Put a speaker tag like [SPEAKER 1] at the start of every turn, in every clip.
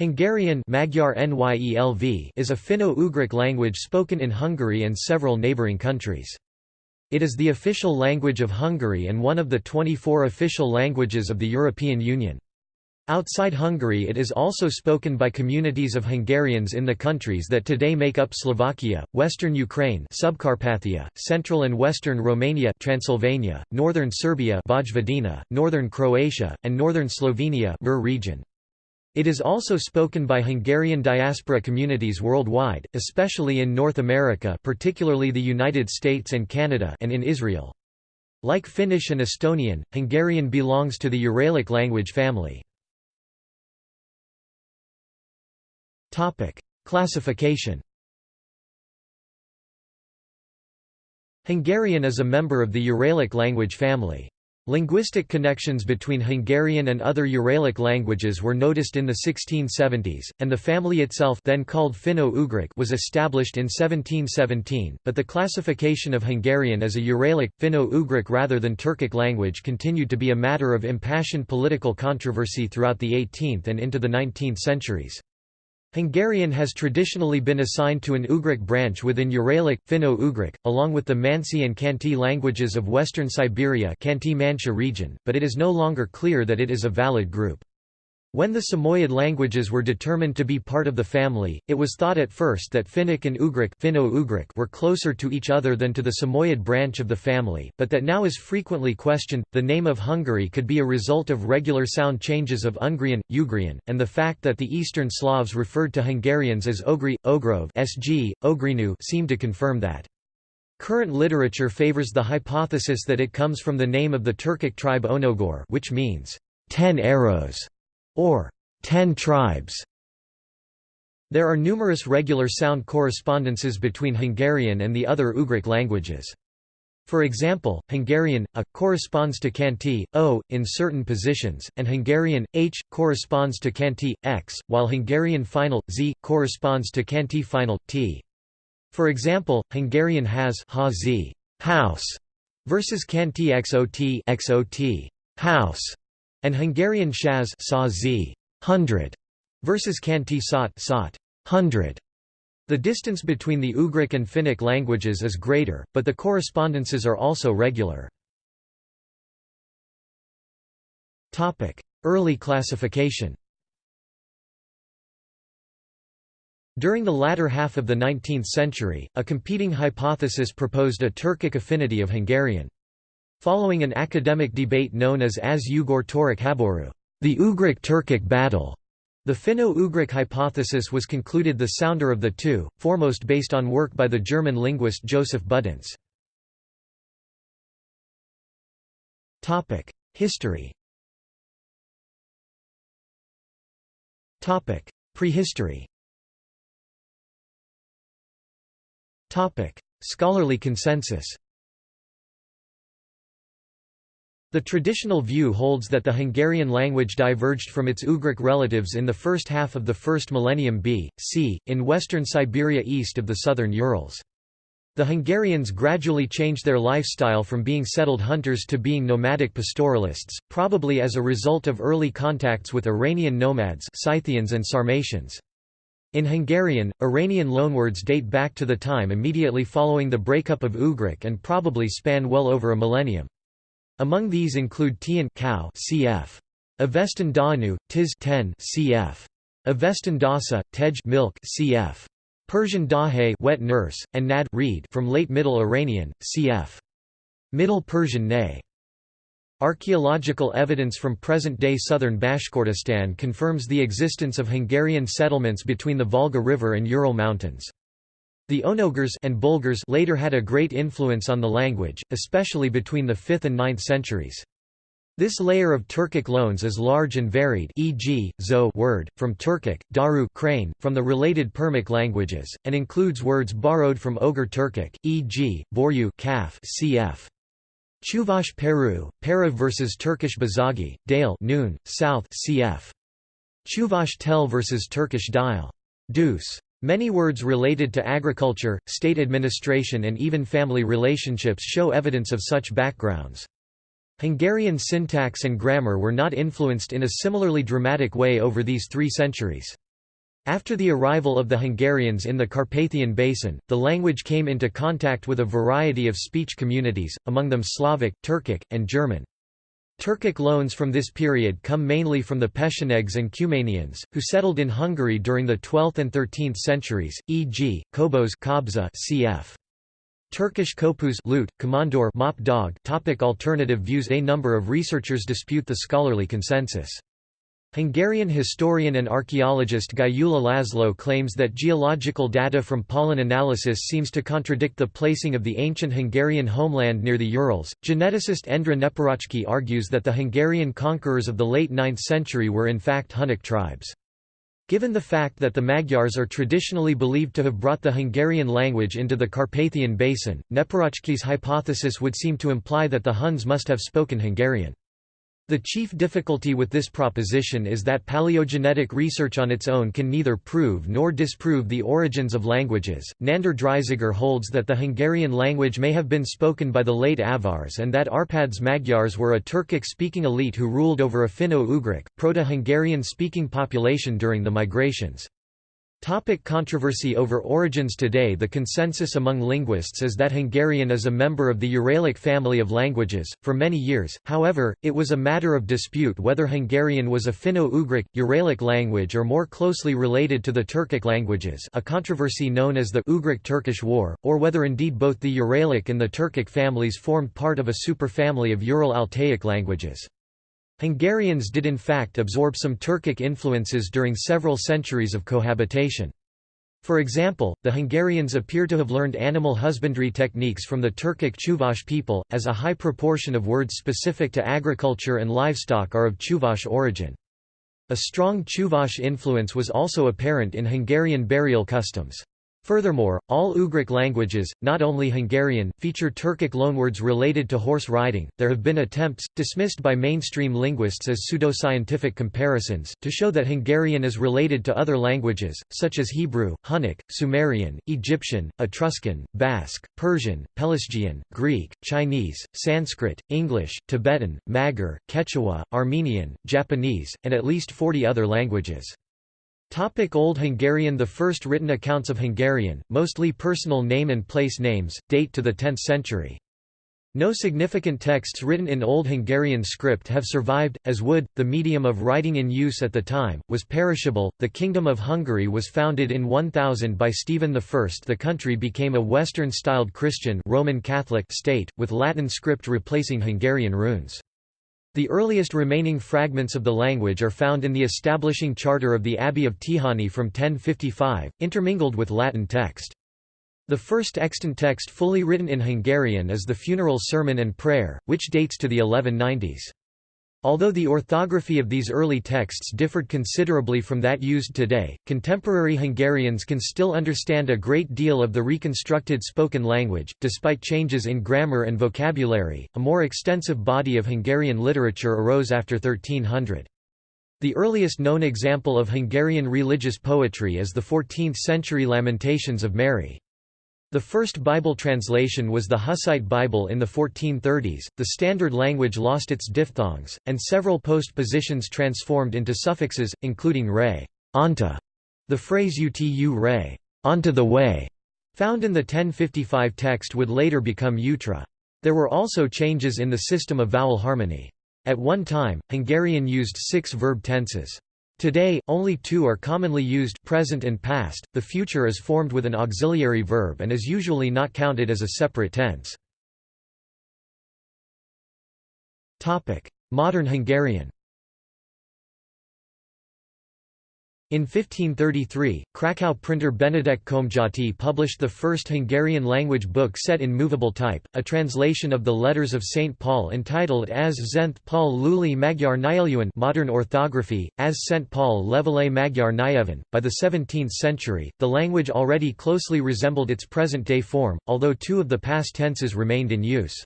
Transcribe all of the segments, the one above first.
[SPEAKER 1] Hungarian Magyar NYELV is a Finno-Ugric language spoken in Hungary and several neighbouring countries. It is the official language of Hungary and one of the 24 official languages of the European Union. Outside Hungary it is also spoken by communities of Hungarians in the countries that today make up Slovakia, western Ukraine Subcarpathia, central and western Romania Transylvania, northern Serbia Vojvodina, northern Croatia, and northern Slovenia region. It is also spoken by Hungarian diaspora communities worldwide, especially in North America particularly the United States and Canada and in Israel. Like Finnish and Estonian, Hungarian belongs to the Uralic language family. Classification Hungarian is a member of the Uralic language family. Linguistic connections between Hungarian and other Uralic languages were noticed in the 1670s, and the family itself then called Finno-Ugric was established in 1717, but the classification of Hungarian as a Uralic, Finno-Ugric rather than Turkic language continued to be a matter of impassioned political controversy throughout the 18th and into the 19th centuries. Hungarian has traditionally been assigned to an Ugric branch within Uralic, Finno-Ugric, along with the Mansi and Khanty languages of western Siberia region, but it is no longer clear that it is a valid group. When the Samoyed languages were determined to be part of the family, it was thought at first that Finnic and Ugric, Finno-Ugric were closer to each other than to the Samoyed branch of the family, but that now is frequently questioned. The name of Hungary could be a result of regular sound changes of Ungrian, Ugrian, and the fact that the Eastern Slavs referred to Hungarians as Ogri, Ogrov, Sg, Ogrinu seem to confirm that. Current literature favors the hypothesis that it comes from the name of the Turkic tribe Onogor, which means ten arrows or Ten Tribes. There are numerous regular sound correspondences between Hungarian and the other Ugric languages. For example, Hungarian a corresponds to Khanty, o in certain positions, and Hungarian h corresponds to Khanty, x, while Hungarian final z corresponds to Khanty final t. For example, Hungarian has ha z house versus Khanty xot xot house and Hungarian shaz sa z hundred versus Khanty sot sot hundred. The distance between the Ugric and Finnic languages is greater, but the correspondences are also regular. Topic: Early classification During the latter half of the 19th century, a competing hypothesis proposed a Turkic affinity of Hungarian. Following an academic debate known as Az Ugor Torik Haboru, the Ugric-Turkic battle, the Finno-Ugric hypothesis was concluded the sounder of the two, foremost based on work by the German linguist Joseph Budenz. History. Prehistory. Scholarly consensus the traditional view holds that the Hungarian language diverged from its Ugric relatives in the first half of the first millennium B.C., in western Siberia east of the southern Urals. The Hungarians gradually changed their lifestyle from being settled hunters to being nomadic pastoralists, probably as a result of early contacts with Iranian nomads Scythians and Sarmatians. In Hungarian, Iranian loanwords date back to the time immediately following the breakup of Ugric and probably span well over a millennium. Among these include Tian cow cf. Avestan Danu, Tis 10 cf. Avestan Dasa, Tej milk cf. Persian Dahe wet nurse, and Nad reed from late Middle Iranian, cf. Middle Persian nay. Archaeological evidence from present-day southern Bashkortostan confirms the existence of Hungarian settlements between the Volga River and Ural Mountains. The Onogars and Bulgars later had a great influence on the language, especially between the 5th and 9th centuries. This layer of Turkic loans is large and varied e.g., zo word, from Turkic, daru crane, from the related Permic languages, and includes words borrowed from Oghur Turkic, e.g., boryu calf cf. Chuvash Peru, Para versus Turkish Bazagi, Dale noon, South cf. Chuvash Tel versus Turkish Dial. Deuce. Many words related to agriculture, state administration and even family relationships show evidence of such backgrounds. Hungarian syntax and grammar were not influenced in a similarly dramatic way over these three centuries. After the arrival of the Hungarians in the Carpathian Basin, the language came into contact with a variety of speech communities, among them Slavic, Turkic, and German. Turkic loans from this period come mainly from the Pechenegs and Cumanians, who settled in Hungary during the 12th and 13th centuries, e.g., Kobos Kobza cf. Turkish kopuz lute, komondor mop dog topic Alternative views A number of researchers dispute the scholarly consensus. Hungarian historian and archaeologist Gyula Laszlo claims that geological data from pollen analysis seems to contradict the placing of the ancient Hungarian homeland near the Urals. Geneticist Endre Neparáczki argues that the Hungarian conquerors of the late 9th century were in fact Hunnic tribes. Given the fact that the Magyars are traditionally believed to have brought the Hungarian language into the Carpathian Basin, Neparáczki's hypothesis would seem to imply that the Huns must have spoken Hungarian. The chief difficulty with this proposition is that paleogenetic research on its own can neither prove nor disprove the origins of languages. Nándor Dreisziger holds that the Hungarian language may have been spoken by the late Avars and that Arpad's Magyars were a Turkic speaking elite who ruled over a Finno Ugric, Proto Hungarian speaking population during the migrations. Topic controversy over origins Today the consensus among linguists is that Hungarian is a member of the Uralic family of languages. For many years, however, it was a matter of dispute whether Hungarian was a Finno-Ugric, Uralic language or more closely related to the Turkic languages a controversy known as the Ugric-Turkish War, or whether indeed both the Uralic and the Turkic families formed part of a superfamily of Ural-Altaic languages. Hungarians did in fact absorb some Turkic influences during several centuries of cohabitation. For example, the Hungarians appear to have learned animal husbandry techniques from the Turkic Chuvash people, as a high proportion of words specific to agriculture and livestock are of Chuvash origin. A strong Chuvash influence was also apparent in Hungarian burial customs. Furthermore, all Ugric languages, not only Hungarian, feature Turkic loanwords related to horse riding. There have been attempts, dismissed by mainstream linguists as pseudoscientific comparisons, to show that Hungarian is related to other languages, such as Hebrew, Hunnic, Sumerian, Egyptian, Etruscan, Basque, Persian, Pelasgian, Greek, Chinese, Sanskrit, English, Tibetan, Magyar, Quechua, Armenian, Japanese, and at least 40 other languages. Topic Old Hungarian The first written accounts of Hungarian, mostly personal name and place names, date to the 10th century. No significant texts written in Old Hungarian script have survived, as wood, the medium of writing in use at the time, was perishable. The Kingdom of Hungary was founded in 1000 by Stephen I. The country became a Western-styled Christian Roman Catholic state, with Latin script replacing Hungarian runes. The earliest remaining fragments of the language are found in the establishing charter of the Abbey of Tihany from 1055, intermingled with Latin text. The first extant text fully written in Hungarian is the funeral sermon and prayer, which dates to the 1190s. Although the orthography of these early texts differed considerably from that used today, contemporary Hungarians can still understand a great deal of the reconstructed spoken language, despite changes in grammar and vocabulary. A more extensive body of Hungarian literature arose after 1300. The earliest known example of Hungarian religious poetry is the 14th century Lamentations of Mary. The first Bible translation was the Hussite Bible in the 1430s. The standard language lost its diphthongs, and several postpositions transformed into suffixes, including re, onta. The phrase utu re, onto the way, found in the 1055 text would later become utra. There were also changes in the system of vowel harmony. At one time, Hungarian used six verb tenses. Today, only two are commonly used present and past. The future is formed with an auxiliary verb and is usually not counted as a separate tense. Modern Hungarian. In 1533, Krakow printer Benedek Komjati published the first Hungarian-language book set in movable type, a translation of the letters of St. Paul entitled As Zent Paul Luli Magyar Nyelvűen modern orthography, as St. Paul Levele Magyar Nyelven. By the 17th century, the language already closely resembled its present-day form, although two of the past tenses remained in use.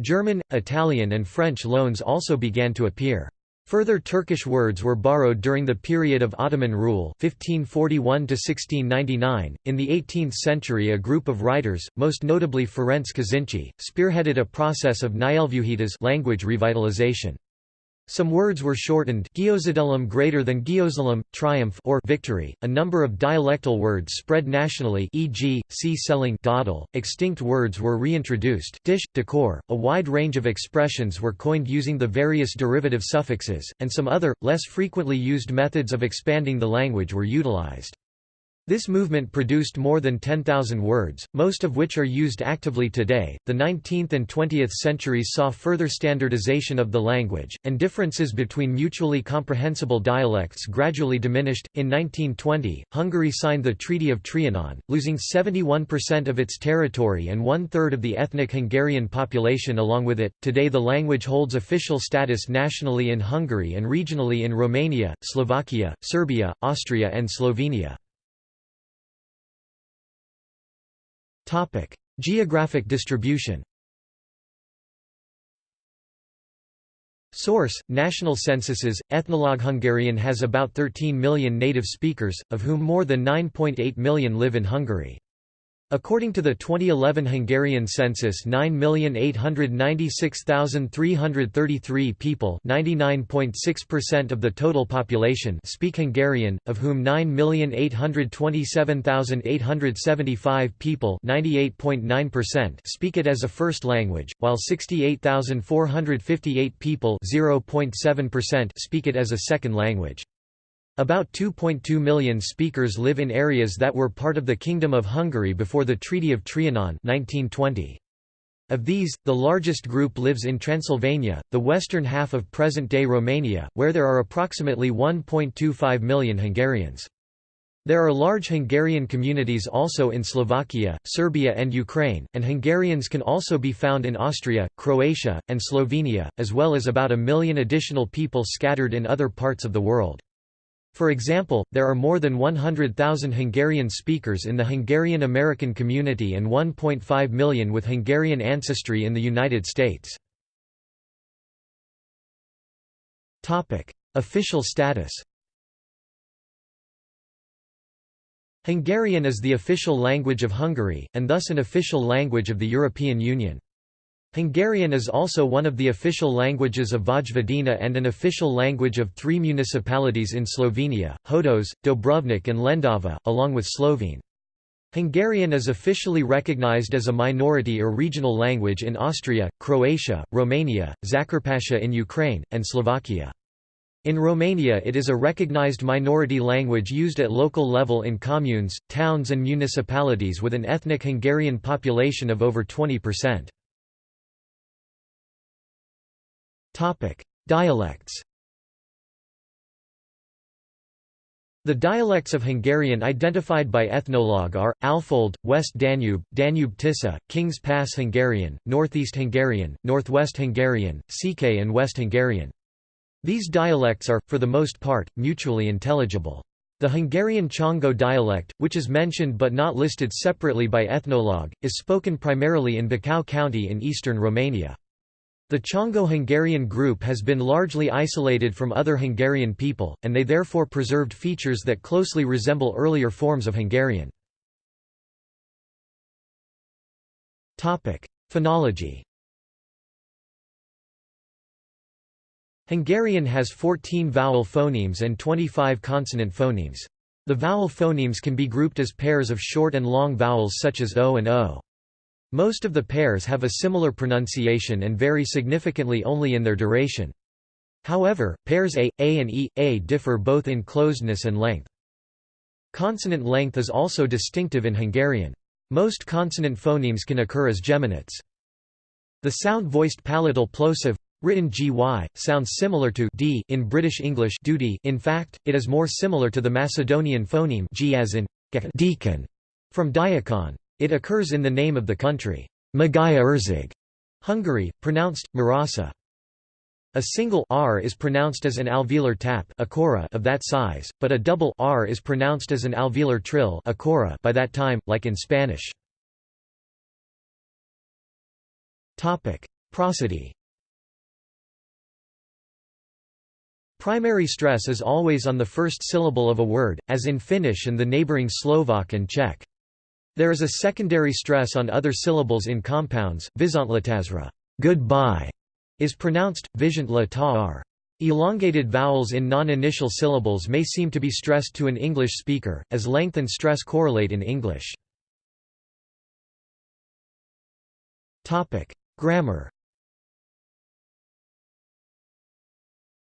[SPEAKER 1] German, Italian and French loans also began to appear. Further Turkish words were borrowed during the period of Ottoman rule 1541 -1699. .In the 18th century a group of writers, most notably Ferenc Kazinczy, spearheaded a process of Nyelvűhítés language revitalization. Some words were shortened Giozadelum greater than Giosalum, triumph or victory. A number of dialectal words spread nationally e.g., see selling. Extinct words were reintroduced dish, decor. A wide range of expressions were coined using the various derivative suffixes, and some other, less frequently used methods of expanding the language were utilized. This movement produced more than 10,000 words, most of which are used actively today. The 19th and 20th centuries saw further standardization of the language, and differences between mutually comprehensible dialects gradually diminished. In 1920, Hungary signed the Treaty of Trianon, losing 71% of its territory and one third of the ethnic Hungarian population along with it. Today, the language holds official status nationally in Hungary and regionally in Romania, Slovakia, Serbia, Austria, and Slovenia. Topic: Geographic distribution. Source: National Censuses. Ethnologue Hungarian has about 13 million native speakers, of whom more than 9.8 million live in Hungary. According to the 2011 Hungarian census 9,896,333 people 99.6% of the total population speak Hungarian, of whom 9,827,875 people speak it as a first language, while 68,458 people speak it as a second language. About 2.2 million speakers live in areas that were part of the Kingdom of Hungary before the Treaty of Trianon 1920. Of these, the largest group lives in Transylvania, the western half of present-day Romania, where there are approximately 1.25 million Hungarians. There are large Hungarian communities also in Slovakia, Serbia and Ukraine, and Hungarians can also be found in Austria, Croatia, and Slovenia, as well as about a million additional people scattered in other parts of the world. For example, there are more than 100,000 Hungarian speakers in the Hungarian American community and 1.5 million with Hungarian ancestry in the United States. Official status Hungarian is the official language of Hungary, and thus an official language of the European Union. Hungarian is also one of the official languages of Vojvodina and an official language of three municipalities in Slovenia, Hodoš, Dobrovnik and Lendava, along with Slovene. Hungarian is officially recognized as a minority or regional language in Austria, Croatia, Romania, Zakarpattia in Ukraine, and Slovakia. In Romania it is a recognized minority language used at local level in communes, towns and municipalities with an ethnic Hungarian population of over 20%. Topic: Dialects. The dialects of Hungarian identified by Ethnologue are, Alfold, West Danube, Danube-Tisza, King's Pass Hungarian, Northeast Hungarian, Northwest Hungarian, Székely and West Hungarian. These dialects are, for the most part, mutually intelligible. The Hungarian Csángó dialect, which is mentioned but not listed separately by Ethnologue, is spoken primarily in Bacău County in eastern Romania. The Csángó-Hungarian group has been largely isolated from other Hungarian people, and they therefore preserved features that closely resemble earlier forms of Hungarian. Phonology Hungarian has 14 vowel phonemes and 25 consonant phonemes. The vowel phonemes can be grouped as pairs of short and long vowels such as o and o. Most of the pairs have a similar pronunciation and vary significantly only in their duration. However, pairs a, a and e, a differ both in closedness and length. Consonant length is also distinctive in Hungarian. Most consonant phonemes can occur as geminates. The sound-voiced palatal plosive written gy sounds similar to d in British English duty. In fact, it is more similar to the Macedonian phoneme g as in deacon from diakon. It occurs in the name of the country, Magaya Erzeg, Hungary, pronounced Marasa. A single r is pronounced as an alveolar tap of that size, but a double r is pronounced as an alveolar trill by that time, like in Spanish. Prosody Primary stress is always on the first syllable of a word, as in Finnish and the neighboring Slovak and Czech. There is a secondary stress on other syllables in compounds. Vizontlatazra goodbye is pronounced, Visiontla ta'ar. Elongated vowels in non-initial syllables may seem to be stressed to an English speaker, as length and stress correlate in English. Grammar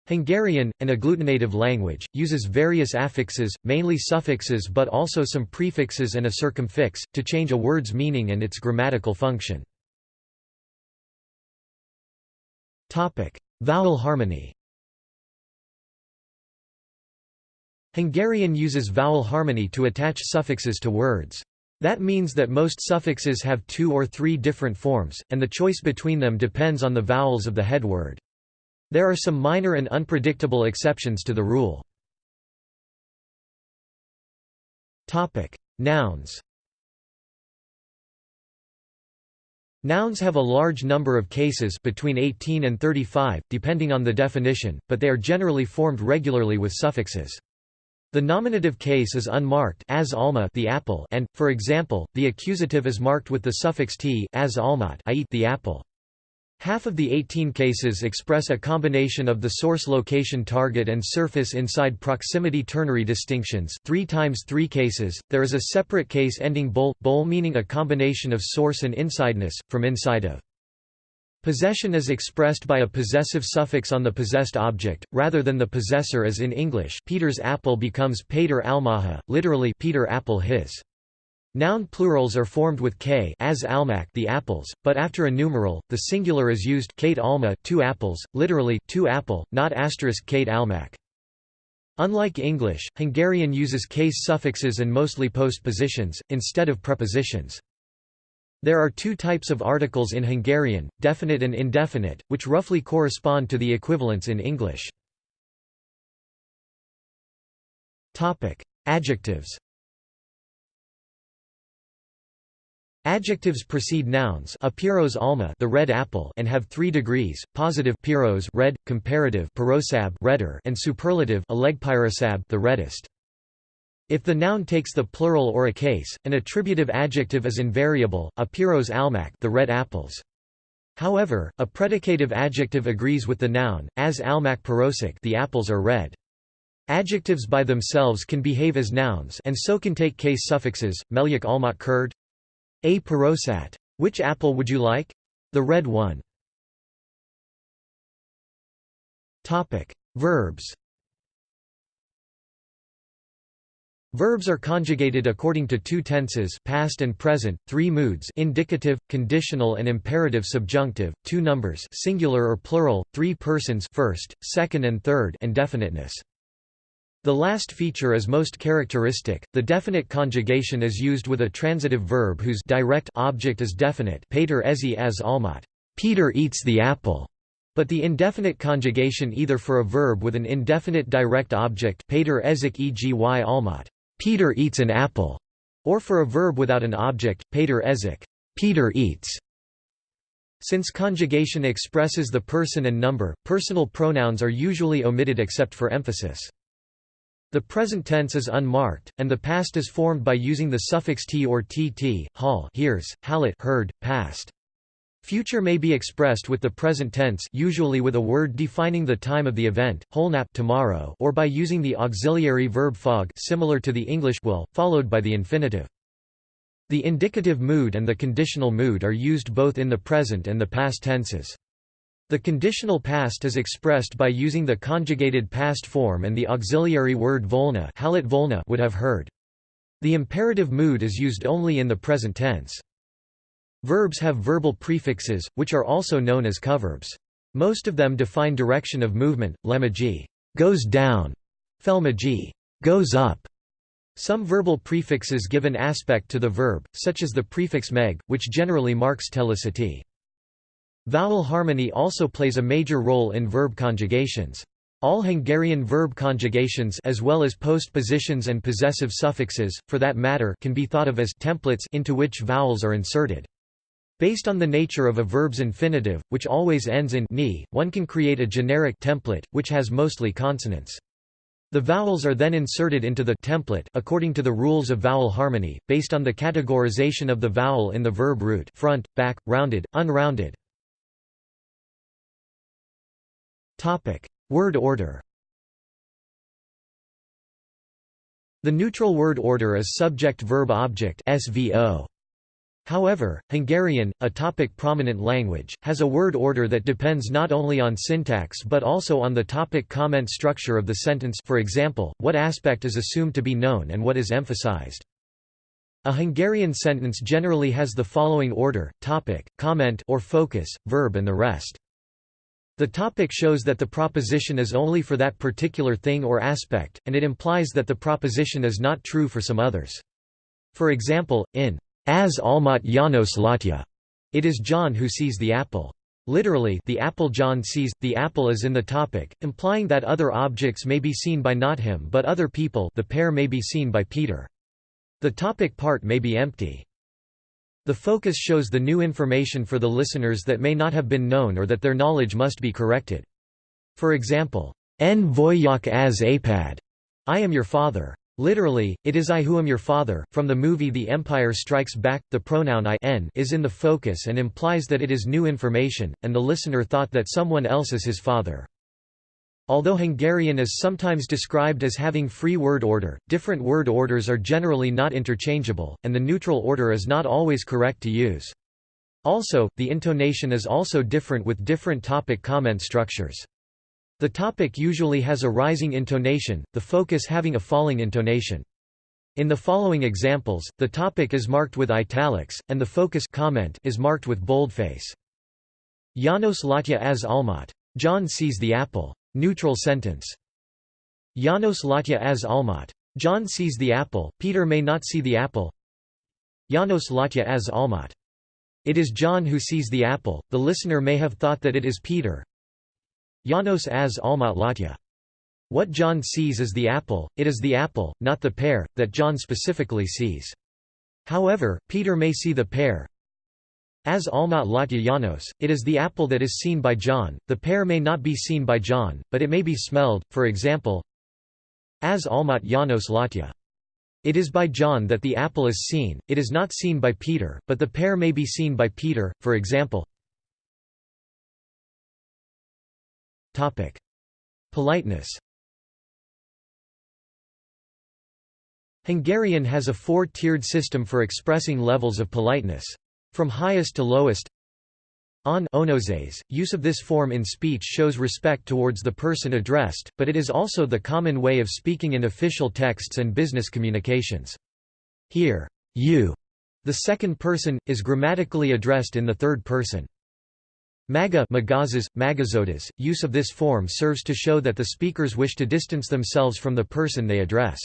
[SPEAKER 1] Hungarian, an agglutinative language, uses various affixes, mainly suffixes but also some prefixes and a circumfix, to change a word's meaning and its grammatical function. Vowel harmony Hungarian uses vowel harmony to attach suffixes to words. That means that most suffixes have two or three different forms, and the choice between them depends on the vowels of the head word. There are some minor and unpredictable exceptions to the rule. Nouns Nouns have a large number of cases between 18 and 35, depending on the definition, but they are generally formed regularly with suffixes. The nominative case is unmarked as alma the apple and, for example, the accusative is marked with the suffix t as almat I eat the apple. Half of the 18 cases express a combination of the source location target and surface inside proximity ternary distinctions 3 times 3 cases, there is a separate case ending bol, bol meaning a combination of source and insideness, from inside of. Possession is expressed by a possessive suffix on the possessed object, rather than the possessor as in English Peter's apple becomes Peter almaha, literally Peter apple his. Noun plurals are formed with k as almac the apples, but after a numeral, the singular is used Kate alma two apples, literally two apple, not asterisk Kate almac. Unlike English, Hungarian uses case suffixes and mostly postpositions, instead of prepositions. There are two types of articles in Hungarian, definite and indefinite, which roughly correspond to the equivalents in English. Adjectives Adjectives precede nouns apiros alma the red apple and have three degrees, positive piros red, comparative pirosab redder and superlative alegpirosab the reddest. If the noun takes the plural or a case, an attributive adjective is invariable, apiros almac the red apples. However, a predicative adjective agrees with the noun, as almac pirosic the apples are red. Adjectives by themselves can behave as nouns and so can take case suffixes, melyek almat kurd, a Pirosat. Which apple would you like? The red one. Topic: Verbs. Verbs are conjugated according to two tenses past and present, three moods indicative, conditional and imperative subjunctive, two numbers singular or plural, three persons first, second and third and definiteness. The last feature is most characteristic. The definite conjugation is used with a transitive verb whose direct object is definite. Peter ezi as almat. Peter eats the apple. But the indefinite conjugation either for a verb with an indefinite direct object Peter ezik egi almat. Peter eats an apple, or for a verb without an object Peter ezik. Peter eats. Since conjugation expresses the person and number, personal pronouns are usually omitted except for emphasis. The present tense is unmarked, and the past is formed by using the suffix t or tt, hall hears, hallit heard, past. Future may be expressed with the present tense usually with a word defining the time of the event, holnap tomorrow or by using the auxiliary verb fog similar to the English will, followed by the infinitive. The indicative mood and the conditional mood are used both in the present and the past tenses. The conditional past is expressed by using the conjugated past form and the auxiliary word volna, volna would have heard. The imperative mood is used only in the present tense. Verbs have verbal prefixes, which are also known as coverbs. Most of them define direction of movement, lemaji goes down, felmaji goes up. Some verbal prefixes give an aspect to the verb, such as the prefix meg, which generally marks telicity. Vowel harmony also plays a major role in verb conjugations. All Hungarian verb conjugations as well as postpositions and possessive suffixes, for that matter can be thought of as templates into which vowels are inserted. Based on the nature of a verb's infinitive, which always ends in ni, one can create a generic template, which has mostly consonants. The vowels are then inserted into the template according to the rules of vowel harmony, based on the categorization of the vowel in the verb root front, back, rounded, unrounded, Word order The neutral word order is subject-verb-object. However, Hungarian, a topic-prominent language, has a word order that depends not only on syntax but also on the topic-comment structure of the sentence for example, what aspect is assumed to be known and what is emphasized. A Hungarian sentence generally has the following order, topic, comment or focus, verb and the rest. The topic shows that the proposition is only for that particular thing or aspect, and it implies that the proposition is not true for some others. For example, in as Almat Janos Latya. It is John who sees the apple. Literally, the apple John sees, the apple is in the topic, implying that other objects may be seen by not him but other people the pear may be seen by Peter. The topic part may be empty. The focus shows the new information for the listeners that may not have been known or that their knowledge must be corrected. For example, En voyak as apad, I am your father. Literally, it is I who am your father. From the movie The Empire Strikes Back, the pronoun I n is in the focus and implies that it is new information, and the listener thought that someone else is his father. Although Hungarian is sometimes described as having free word order, different word orders are generally not interchangeable, and the neutral order is not always correct to use. Also, the intonation is also different with different topic comment structures. The topic usually has a rising intonation, the focus having a falling intonation. In the following examples, the topic is marked with italics, and the focus comment is marked with boldface. Janos Latya as Almat. John sees the apple. Neutral sentence. Janos Latya as Almat. John sees the apple, Peter may not see the apple. Janos Latya as Almat. It is John who sees the apple, the listener may have thought that it is Peter, Janos as Almat Latya. What John sees is the apple, it is the apple, not the pear, that John specifically sees. However, Peter may see the pear. As Almat Latya Janos, it is the apple that is seen by John, the pear may not be seen by John, but it may be smelled, for example. As Almat Janos Latya. It is by John that the apple is seen, it is not seen by Peter, but the pear may be seen by Peter, for example. Politeness. Hungarian has a four-tiered system for expressing levels of politeness. From highest to lowest on onozes, use of this form in speech shows respect towards the person addressed, but it is also the common way of speaking in official texts and business communications. Here, you, the second person, is grammatically addressed in the third person. Maga magazas, magazotas, use of this form serves to show that the speakers wish to distance themselves from the person they address.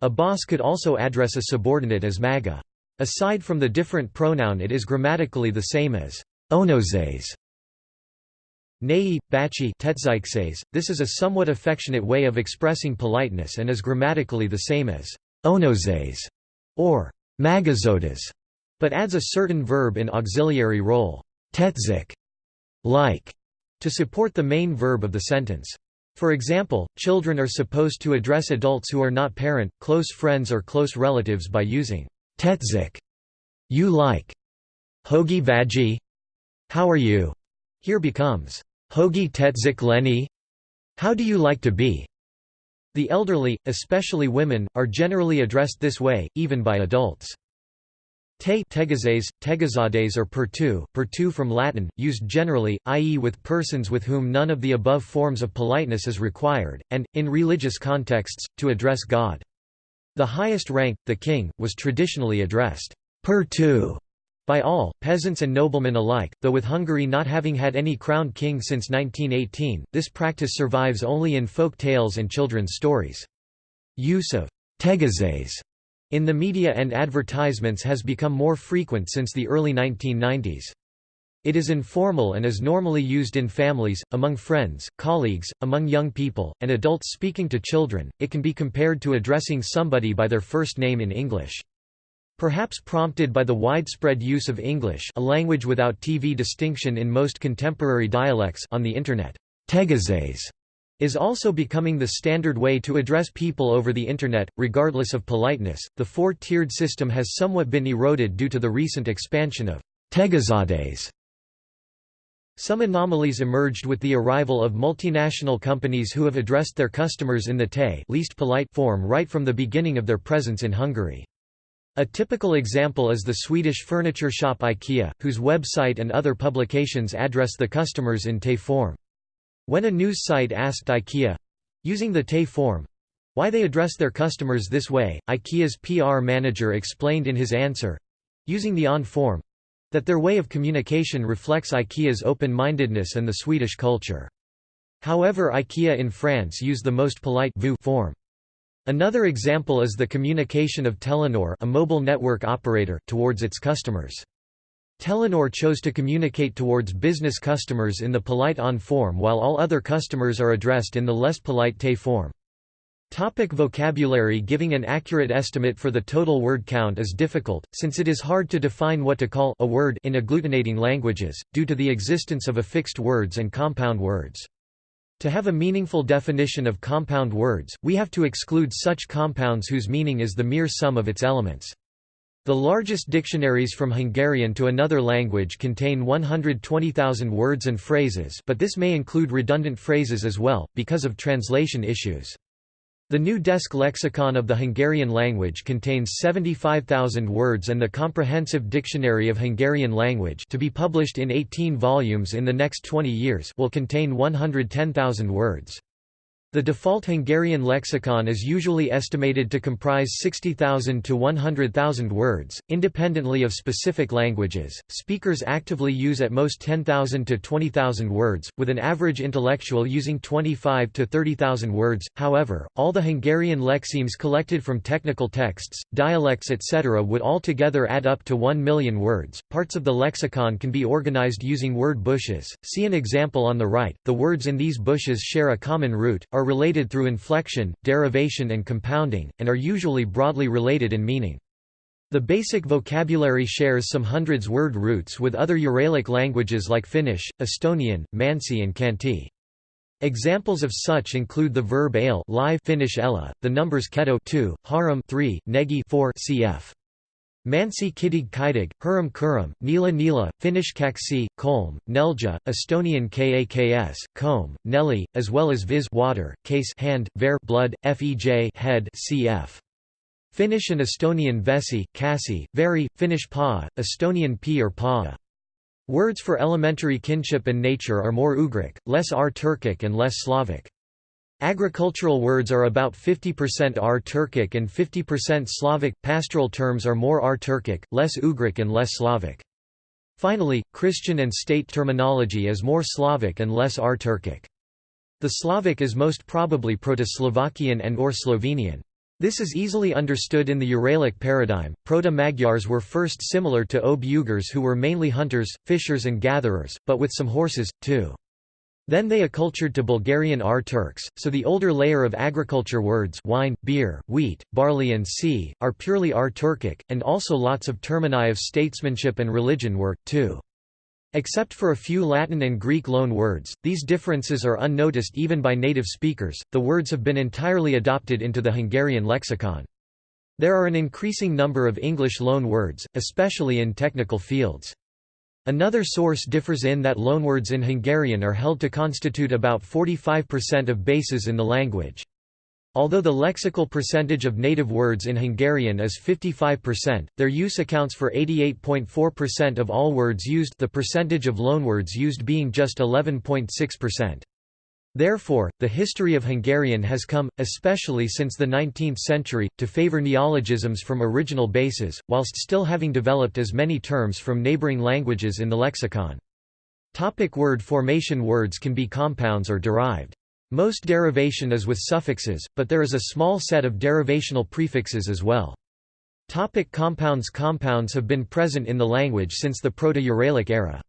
[SPEAKER 1] A boss could also address a subordinate as maga. Aside from the different pronoun it is grammatically the same as onozes. Nei, bachi this is a somewhat affectionate way of expressing politeness and is grammatically the same as onozes or magazotas, but adds a certain verb in auxiliary role. Tetzik like, to support the main verb of the sentence. For example, children are supposed to address adults who are not parent, close friends or close relatives by using tetzik, you like, hogi vaji, how are you? Here becomes hogi tetzik leni, how do you like to be? The elderly, especially women, are generally addressed this way, even by adults. Te tegazes, tegazades or pertu, pertu from Latin, used generally, i.e. with persons with whom none of the above forms of politeness is required, and, in religious contexts, to address God. The highest rank, the king, was traditionally addressed pertu by all, peasants and noblemen alike, though with Hungary not having had any crowned king since 1918, this practice survives only in folk tales and children's stories. Use of tegazes in the media and advertisements has become more frequent since the early 1990s. It is informal and is normally used in families, among friends, colleagues, among young people, and adults speaking to children. It can be compared to addressing somebody by their first name in English. Perhaps prompted by the widespread use of English, a language without TV distinction in most contemporary dialects on the internet. Tegazes is also becoming the standard way to address people over the Internet, regardless of politeness. The four tiered system has somewhat been eroded due to the recent expansion of Tegazades Some anomalies emerged with the arrival of multinational companies who have addressed their customers in the te least polite form right from the beginning of their presence in Hungary. A typical example is the Swedish furniture shop IKEA, whose website and other publications address the customers in te form. When a news site asked IKEA—using the te form, why they address their customers this way, IKEA's PR manager explained in his answer—using the on form, that their way of communication reflects IKEA's open-mindedness and the Swedish culture. However IKEA in France use the most polite vous form. Another example is the communication of Telenor a mobile network operator towards its customers. Telenor chose to communicate towards business customers in the polite on form while all other customers are addressed in the less polite te form. Topic vocabulary Giving an accurate estimate for the total word count is difficult, since it is hard to define what to call a word in agglutinating languages, due to the existence of affixed words and compound words. To have a meaningful definition of compound words, we have to exclude such compounds whose meaning is the mere sum of its elements. The largest dictionaries from Hungarian to another language contain 120,000 words and phrases but this may include redundant phrases as well, because of translation issues. The new desk lexicon of the Hungarian language contains 75,000 words and the Comprehensive Dictionary of Hungarian Language to be published in 18 volumes in the next 20 years will contain 110,000 words. The default Hungarian lexicon is usually estimated to comprise 60,000 to 100,000 words, independently of specific languages. Speakers actively use at most 10,000 to 20,000 words, with an average intellectual using 25 to 30,000 words. However, all the Hungarian lexemes collected from technical texts, dialects, etc. would altogether add up to 1 million words. Parts of the lexicon can be organized using word bushes. See an example on the right. The words in these bushes share a common root, are are related through inflection, derivation and compounding, and are usually broadly related in meaning. The basic vocabulary shares some hundreds word roots with other Uralic languages like Finnish, Estonian, Mansi and Khanty. Examples of such include the verb ale live Finnish ella, the numbers keto 2, harum 3, negi 4 cf. Mansi Kidig Kidig, Hurum Kurum, Nila Nila, Finnish Kaksi, Kolm, Nelja, Estonian Kaks, Comb, Nelly, as well as Viz water, case hand, ver blood, fej head cf. Finnish and Estonian Vesi, Kasi, Veri, Finnish Pa, Estonian P or Pa. Words for elementary kinship and nature are more Ugric, less R Turkic and less Slavic. Agricultural words are about 50% R-Turkic and 50% Slavic, pastoral terms are more R-Turkic, less Ugric and less Slavic. Finally, Christian and state terminology is more Slavic and less R-Turkic. The Slavic is most probably Proto-Slovakian and or Slovenian. This is easily understood in the Uralic paradigm. Proto-Magyars were first similar to Ob-Ugars who were mainly hunters, fishers and gatherers, but with some horses, too. Then they accultured to Bulgarian R-Turks, so the older layer of agriculture words wine, beer, wheat, barley and sea, are purely R-Turkic, and also lots of termini of statesmanship and religion were, too. Except for a few Latin and Greek loan words, these differences are unnoticed even by native speakers, the words have been entirely adopted into the Hungarian lexicon. There are an increasing number of English loan words, especially in technical fields. Another source differs in that loanwords in Hungarian are held to constitute about 45% of bases in the language. Although the lexical percentage of native words in Hungarian is 55%, their use accounts for 88.4% of all words used the percentage of loanwords used being just 11.6%. Therefore, the history of Hungarian has come, especially since the 19th century, to favor neologisms from original bases, whilst still having developed as many terms from neighboring languages in the lexicon. Topic word formation Words can be compounds or derived. Most derivation is with suffixes, but there is a small set of derivational prefixes as well. Topic compounds Compounds have been present in the language since the Proto-Uralic era.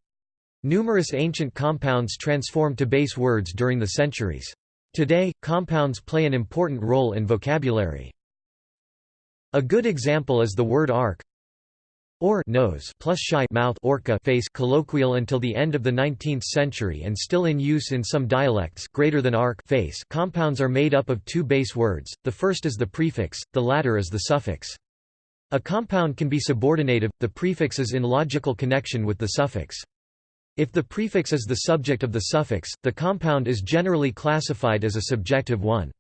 [SPEAKER 1] Numerous ancient compounds transformed to base words during the centuries. Today, compounds play an important role in vocabulary. A good example is the word arc or nose plus shy mouth orca face colloquial until the end of the 19th century and still in use in some dialects greater than arc face compounds are made up of two base words, the first is the prefix, the latter is the suffix. A compound can be subordinative, the prefix is in logical connection with the suffix. If the prefix is the subject of the suffix, the compound is generally classified as a subjective one.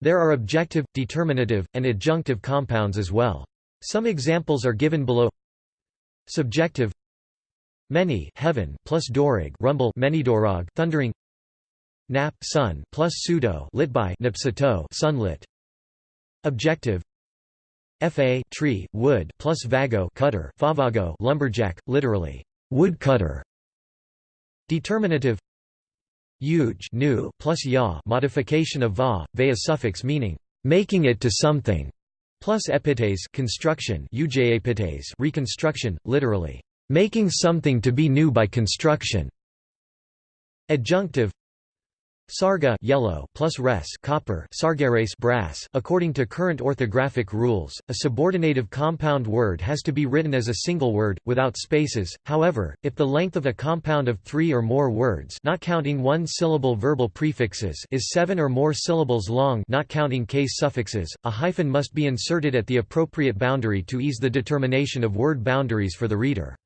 [SPEAKER 1] There are objective, determinative, and adjunctive compounds as well. Some examples are given below. Subjective Many heaven plus dorag rumble many dorag thundering Nap sun plus pseudo lit by nipsato sunlit Objective Fa tree wood plus vago cutter favago lumberjack literally woodcutter Determinative Huge new plus ya modification of va, va suffix meaning making it to something, plus epites construction reconstruction, literally making something to be new by construction. Adjunctive Sarga yellow plus res copper sargeres brass. According to current orthographic rules a subordinative compound word has to be written as a single word without spaces. However if the length of a compound of 3 or more words not counting one syllable verbal prefixes is 7 or more syllables long not counting case suffixes a hyphen must be inserted at the appropriate boundary to ease the determination of word boundaries for the reader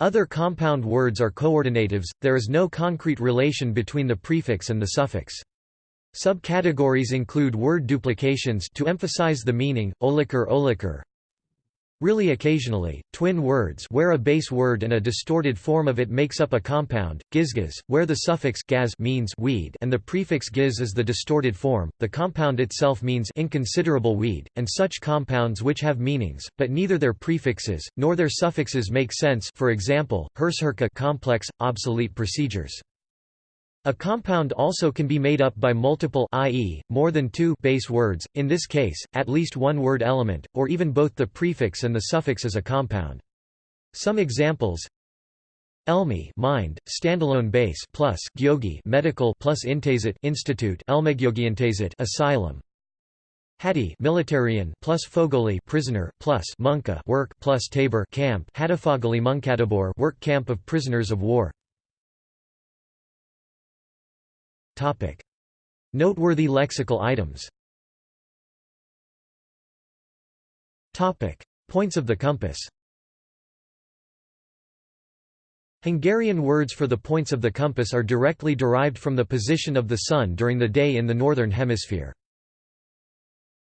[SPEAKER 1] other compound words are coordinatives, there is no concrete relation between the prefix and the suffix. Subcategories include word duplications to emphasize the meaning, oliker oliker, Really occasionally, twin words where a base word and a distorted form of it makes up a compound, gizgaz, where the suffix gaz means weed and the prefix giz is the distorted form, the compound itself means inconsiderable weed, and such compounds which have meanings, but neither their prefixes, nor their suffixes make sense for example, hersherka complex, obsolete procedures. A compound also can be made up by multiple i.e., more than two base words, in this case, at least one word element, or even both the prefix and the suffix as a compound. Some examples Elmi mind, standalone base plus gyogi medical plus intazit institute Elmegyogiintazit asylum Hatti militarian plus Fogoli prisoner plus Munka work plus Tabor camp Hadafogoli Munkadabor work camp of prisoners of war Topic. Noteworthy lexical items Topic. Points of the compass Hungarian words for the points of the compass are directly derived from the position of the Sun during the day in the Northern Hemisphere.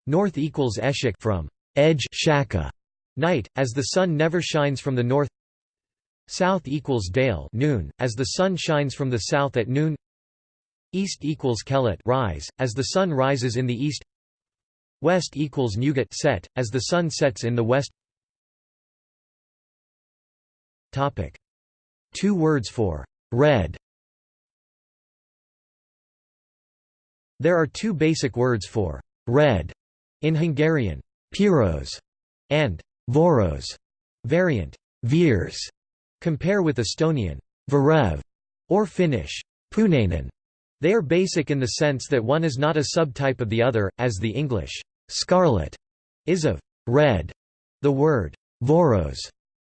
[SPEAKER 1] North equals eshik from edge shaka, night, as the sun never shines from the north South equals dale noon, as the sun shines from the south at noon East equals Kelet rise, as the sun rises in the east West equals Nugat set, as the sun sets in the west Topic. Two words for red There are two basic words for red in Hungarian, piros and voros, variant virs. Compare with Estonian varev or Finnish punainen. They are basic in the sense that one is not a subtype of the other, as the English scarlet is of red. The word voros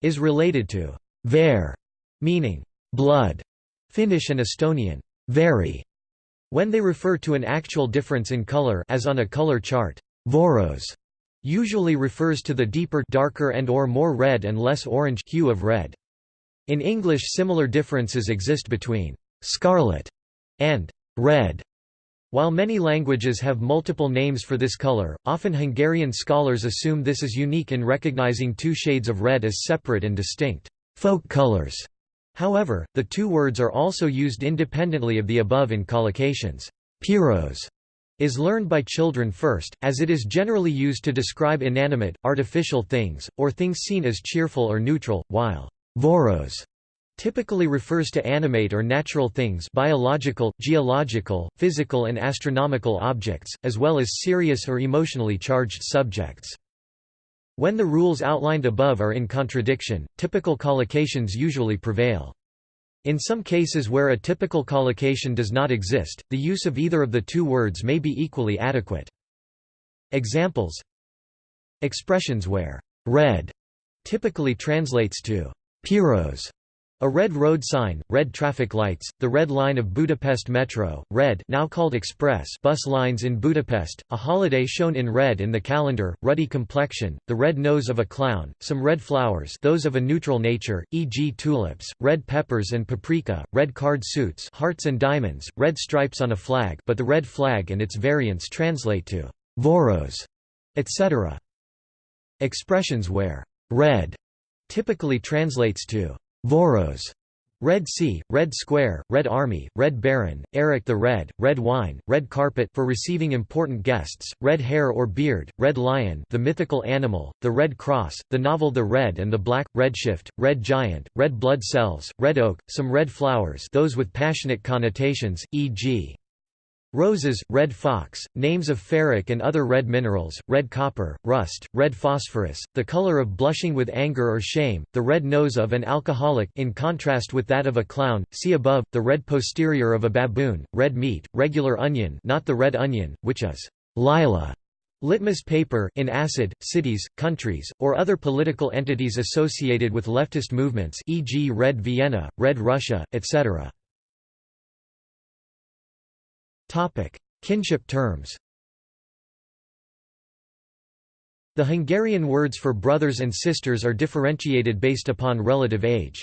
[SPEAKER 1] is related to ver, meaning blood. Finnish and Estonian very. When they refer to an actual difference in color as on a color chart, voros usually refers to the deeper darker and or more red and less orange hue of red. In English similar differences exist between scarlet and red. While many languages have multiple names for this color, often Hungarian scholars assume this is unique in recognizing two shades of red as separate and distinct folk colors. However, the two words are also used independently of the above in collocations. Piros is learned by children first, as it is generally used to describe inanimate, artificial things, or things seen as cheerful or neutral, while voros typically refers to animate or natural things biological, geological, physical and astronomical objects, as well as serious or emotionally charged subjects. When the rules outlined above are in contradiction, typical collocations usually prevail. In some cases where a typical collocation does not exist, the use of either of the two words may be equally adequate. Examples Expressions where red typically translates to piros A red road sign, red traffic lights, the red line of Budapest Metro, red now called Express bus lines in Budapest, a holiday shown in red in the calendar, ruddy complexion, the red nose of a clown, some red flowers those of a neutral nature, e.g. tulips, red peppers and paprika, red card suits hearts and diamonds, red stripes on a flag but the red flag and its variants translate to «voros», etc. Expressions where «red» typically translates to Voros, Red Sea, Red Square, Red Army, Red Baron, Eric the Red, Red Wine, Red Carpet for receiving important guests, Red Hair or Beard, Red Lion the mythical animal, the Red Cross, the novel The Red and the Black, Redshift, Red Giant, Red Blood Cells, Red Oak, some red flowers those with passionate connotations, e.g. Roses, red fox, names of ferric and other red minerals, red copper, rust, red phosphorus, the color of blushing with anger or shame, the red nose of an alcoholic in contrast with that of a clown, see above, the red posterior of a baboon, red meat, regular onion not the red onion, which is lila, litmus paper in acid, cities, countries, or other political entities associated with leftist movements e.g. Red Vienna, Red Russia, etc. Topic: Kinship terms. The Hungarian words for brothers and sisters are differentiated based upon relative age.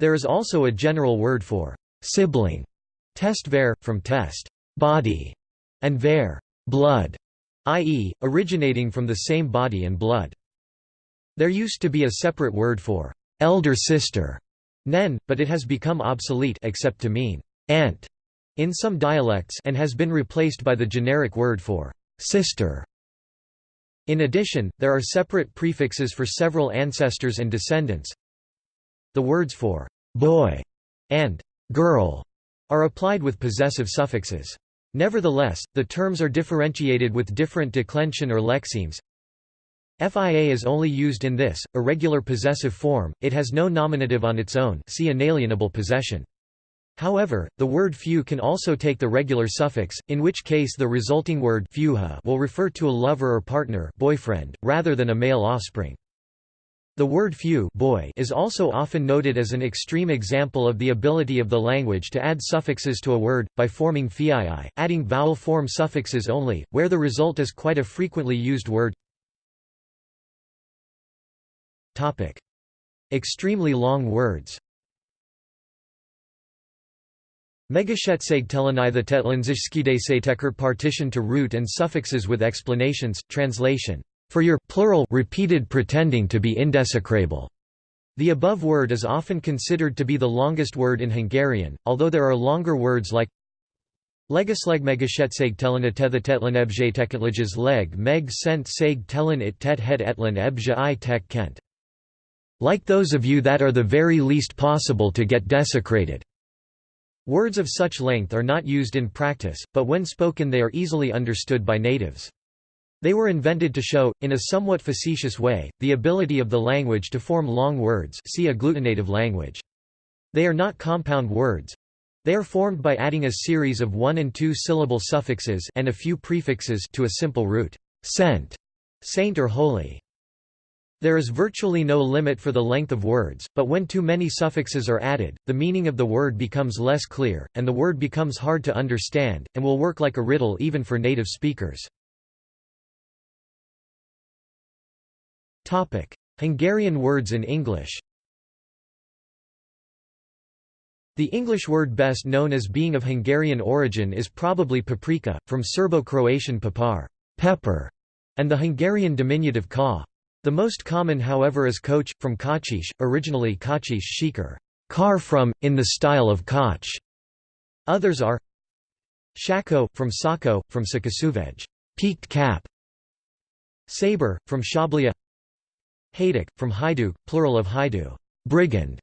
[SPEAKER 1] There is also a general word for sibling, testver, from test, body, and ver, blood, i.e., originating from the same body and blood. There used to be a separate word for elder sister, nen, but it has become obsolete except to mean aunt in some dialects and has been replaced by the generic word for sister. In addition, there are separate prefixes for several ancestors and descendants. The words for boy and girl are applied with possessive suffixes. Nevertheless, the terms are differentiated with different declension or lexemes. FIA is only used in this, irregular possessive form, it has no nominative on its own see inalienable possession. However, the word few can also take the regular suffix, in which case the resulting word will refer to a lover or partner boyfriend, rather than a male offspring. The word few boy is also often noted as an extreme example of the ability of the language to add suffixes to a word, by forming fii, adding vowel form suffixes only, where the result is quite a frequently used word. Extremely long words Megashetszegtelenithatetlenziskideseitekert partition to root and suffixes with explanations, translation, for your plural repeated pretending to be indesecrable. The above word is often considered to be the longest word in Hungarian, although there are longer words like Legisleg megashetszeg telenetethetletlen ebje teketleges leg meg sent seg telen it tet het etlen ebje i tek kent. Like those of you that are the very least possible to get desecrated. Words of such length are not used in practice, but when spoken they are easily understood by natives. They were invented to show, in a somewhat facetious way, the ability of the language to form long words see agglutinative language. They are not compound words. They are formed by adding a series of one- and two-syllable suffixes and a few prefixes to a simple root, sent, saint or holy. There is virtually no limit for the length of words, but when too many suffixes are added, the meaning of the word becomes less clear, and the word becomes hard to understand, and will work like a riddle even for native speakers. Hungarian words in English The English word best known as being of Hungarian origin is probably paprika, from Serbo-Croatian papar pepper", and the Hungarian diminutive ka the most common however is Koch, from kachish, originally Kocsis Shikar car from, in the style of Koch. Others are Shako, from Sako, from Sakasuvej peaked cap. Saber, from Shablia Hajduk, from Hajduk, plural of Haidu brigand.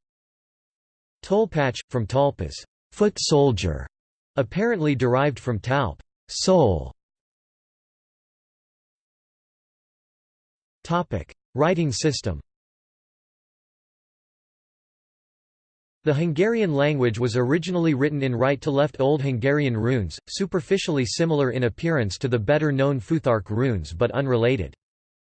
[SPEAKER 1] Tolpatch, from Talpas foot soldier, apparently derived from talp sole. Writing system The Hungarian language was originally written in right-to-left Old Hungarian runes, superficially similar in appearance to the better-known Futhark runes but unrelated.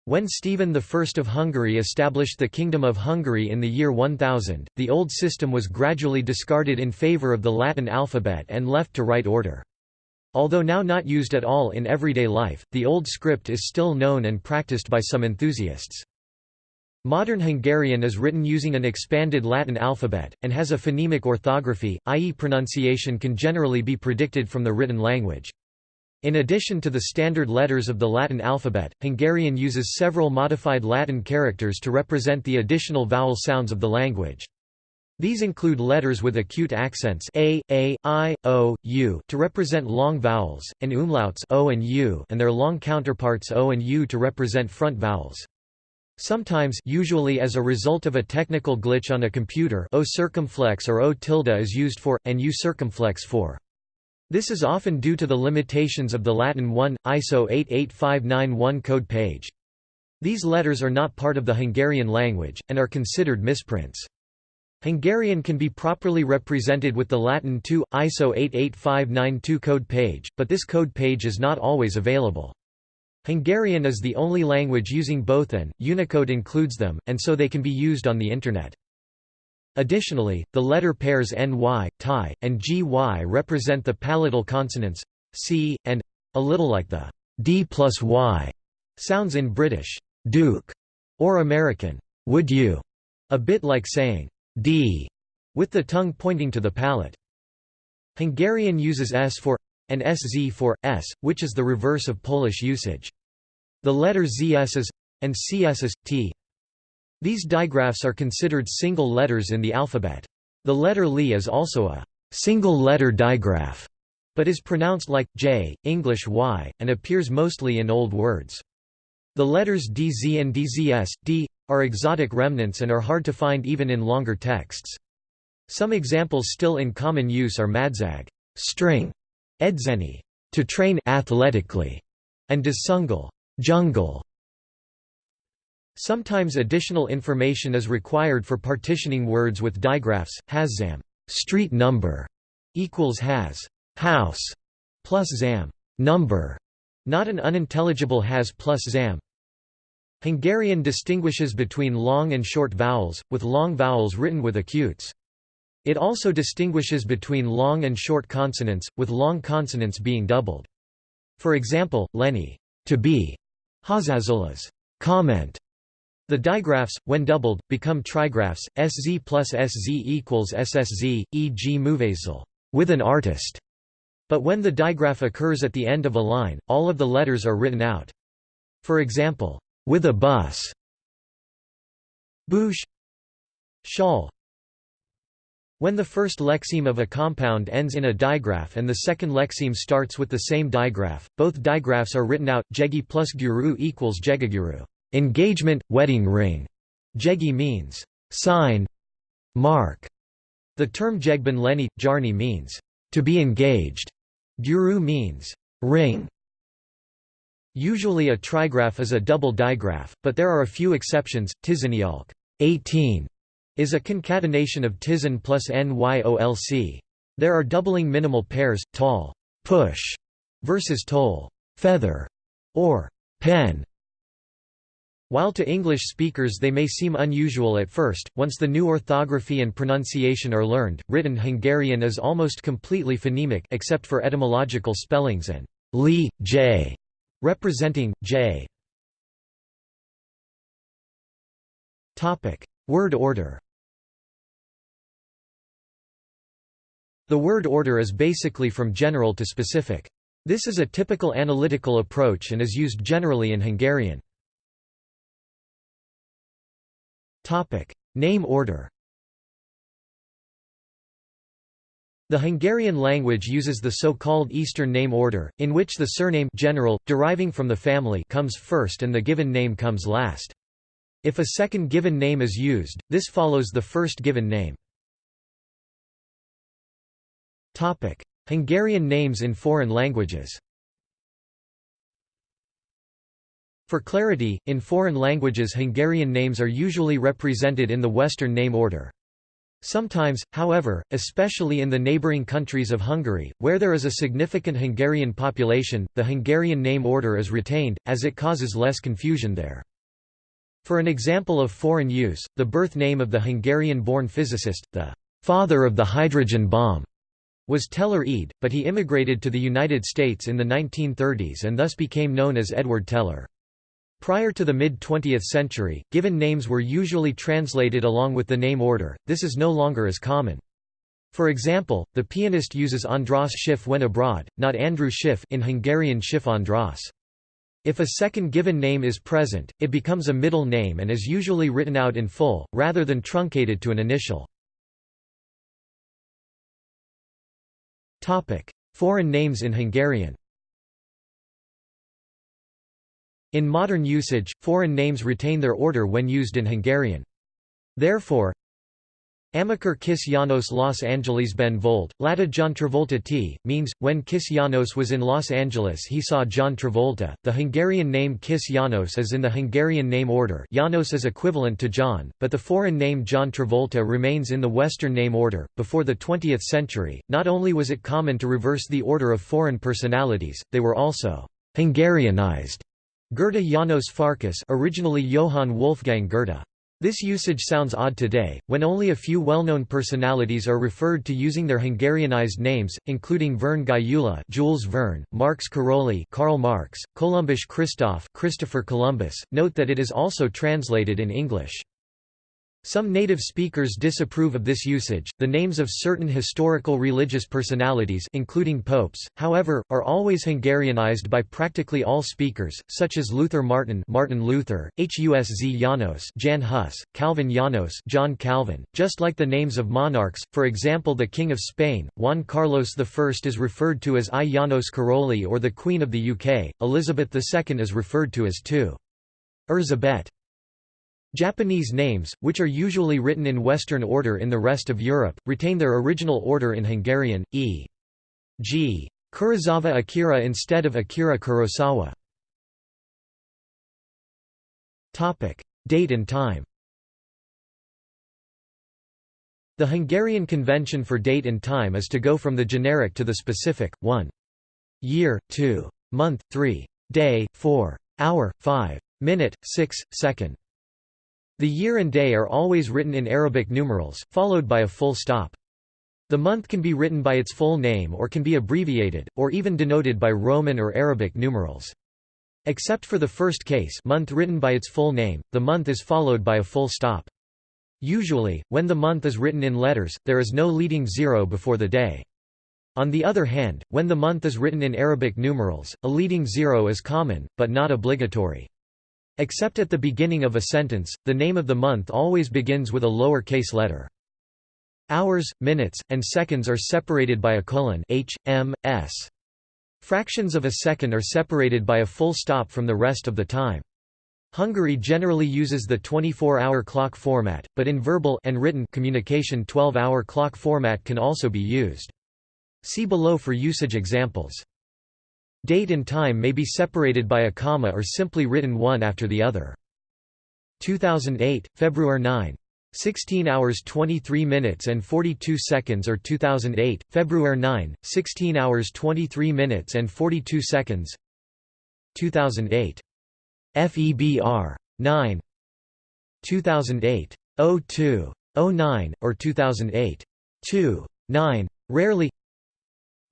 [SPEAKER 1] When Stephen I of Hungary established the Kingdom of Hungary in the year 1000, the old system was gradually discarded in favour of the Latin alphabet and left to right order. Although now not used at all in everyday life, the old script is still known and practiced by some enthusiasts. Modern Hungarian is written using an expanded Latin alphabet, and has a phonemic orthography, i.e. pronunciation can generally be predicted from the written language. In addition to the standard letters of the Latin alphabet, Hungarian uses several modified Latin characters to represent the additional vowel sounds of the language. These include letters with acute accents a, a, i, o, u to represent long vowels, and umlauts o and u and their long counterparts o and u to represent front vowels. Sometimes usually as a result of a technical glitch on a computer o circumflex or o tilde is used for, and u circumflex for. This is often due to the limitations of the Latin 1, ISO 88591 code page. These letters are not part of the Hungarian language, and are considered misprints. Hungarian can be properly represented with the Latin 2, ISO 88592 code page, but this code page is not always available. Hungarian is the only language using both and, Unicode includes them, and so they can be used on the Internet. Additionally, the letter pairs ny, ty, and gy represent the palatal consonants c, and a little like the d plus y sounds in British duke or American would you, a bit like saying d with the tongue pointing to the palate. Hungarian uses s for and sz for s, which is the reverse of Polish usage. The letter zs is and cs is t these digraphs are considered single letters in the alphabet. The letter li is also a single-letter digraph, but is pronounced like j, English y, and appears mostly in old words. The letters dz and dzs, d, are exotic remnants and are hard to find even in longer texts. Some examples still in common use are madzag string, edzeni to train athletically, and dsungal jungle. Sometimes additional information is required for partitioning words with digraphs. Haszam street number equals has house plus zam number, not an unintelligible has plus zam. Hungarian distinguishes between long and short vowels, with long vowels written with acutes. It also distinguishes between long and short consonants, with long consonants being doubled. For example, Lenny to be, Hazazulas comment, the digraphs, when doubled, become trigraphs, sz plus sz equals sszz, e.g. muvazel with an artist. But when the digraph occurs at the end of a line, all of the letters are written out. For example, with a bus, boosh, shawl. When the first lexeme of a compound ends in a digraph and the second lexeme starts with the same digraph, both digraphs are written out. Jegi plus guru equals jegaguru. Engagement, wedding ring. Jegi means sign, mark. The term jegbin leni, jarni means to be engaged. Guru means ring. Usually a trigraph is a double digraph, but there are a few exceptions. Tizanialk 18 is a concatenation of tizan plus nyolc. There are doubling minimal pairs, tall push versus toll feather or pen while to English speakers they may seem unusual at first, once the new orthography and pronunciation are learned, written Hungarian is almost completely phonemic except for etymological spellings and li, j, representing j. Word order. The word order is basically from general to specific. This is a typical analytical approach and is used generally in Hungarian. Name order The Hungarian language uses the so-called Eastern name order, in which the surname general, deriving from the family comes first and the given name comes last. If a second given name is used, this follows the first given name. Hungarian names in foreign languages For clarity, in foreign languages Hungarian names are usually represented in the Western name order. Sometimes, however, especially in the neighbouring countries of Hungary, where there is a significant Hungarian population, the Hungarian name order is retained, as it causes less confusion there. For an example of foreign use, the birth name of the Hungarian-born physicist, the father of the hydrogen bomb, was Teller Ede, but he immigrated to the United States in the 1930s and thus became known as Edward Teller. Prior to the mid-20th century, given names were usually translated along with the name order, this is no longer as common. For example, the pianist uses András Schiff when abroad, not Andrew Schiff in Hungarian Schiff András. If a second given name is present, it becomes a middle name and is usually written out in full, rather than truncated to an initial. Foreign names in Hungarian In modern usage, foreign names retain their order when used in Hungarian. Therefore, Amikor Kis Janos Los Angeles Ben Volt, Lata John Travolta T, means, when Kis Janos was in Los Angeles he saw John Travolta. The Hungarian name Kis Janos is in the Hungarian name order Janos is equivalent to John, but the foreign name John Travolta remains in the Western name order. Before the 20th century, not only was it common to reverse the order of foreign personalities, they were also Hungarianized. Goethe Janos Farkas originally Johann Wolfgang Goethe. This usage sounds odd today, when only a few well-known personalities are referred to using their Hungarianized names, including Verne Gyula Jules Verne, Marx Karolyi Karl Marx, Columbus Christoph Christopher Columbus. Note that it is also translated in English. Some native speakers disapprove of this usage. The names of certain historical religious personalities, including popes, however, are always Hungarianized by practically all speakers, such as Luther Martin, Martin Luther, Husz Janos, Jan Hus, Calvin Janos, John Calvin. Just like the names of monarchs, for example, the King of Spain, Juan Carlos I is referred to as I Janos Karolyi, or the Queen of the UK, Elizabeth II is referred to as Tu. Erzsébet. Japanese names, which are usually written in Western order in the rest of Europe, retain their original order in Hungarian, e.g. Kurosawa Akira instead of Akira Kurosawa. Date and time The Hungarian convention for date and time is to go from the generic to the specific, 1. Year, 2. Month, 3. Day, 4. Hour, 5. Minute, 6. Second. The year and day are always written in Arabic numerals, followed by a full stop. The month can be written by its full name or can be abbreviated, or even denoted by Roman or Arabic numerals. Except for the first case month written by its full name, the month is followed by a full stop. Usually, when the month is written in letters, there is no leading zero before the day. On the other hand, when the month is written in Arabic numerals, a leading zero is common, but not obligatory. Except at the beginning of a sentence, the name of the month always begins with a lower case letter. Hours, minutes, and seconds are separated by a colon h, m, s. Fractions of a second are separated by a full stop from the rest of the time. Hungary generally uses the 24-hour clock format, but in verbal and written communication 12-hour clock format can also be used. See below for usage examples. Date and time may be separated by a comma or simply written one after the other. 2008, February 9. 16 hours 23 minutes and 42 seconds or 2008, February 9, 16 hours 23 minutes and 42 seconds 2008. FEBR. 9 2008. 02. 09, or 2008. 2. 9. Rarely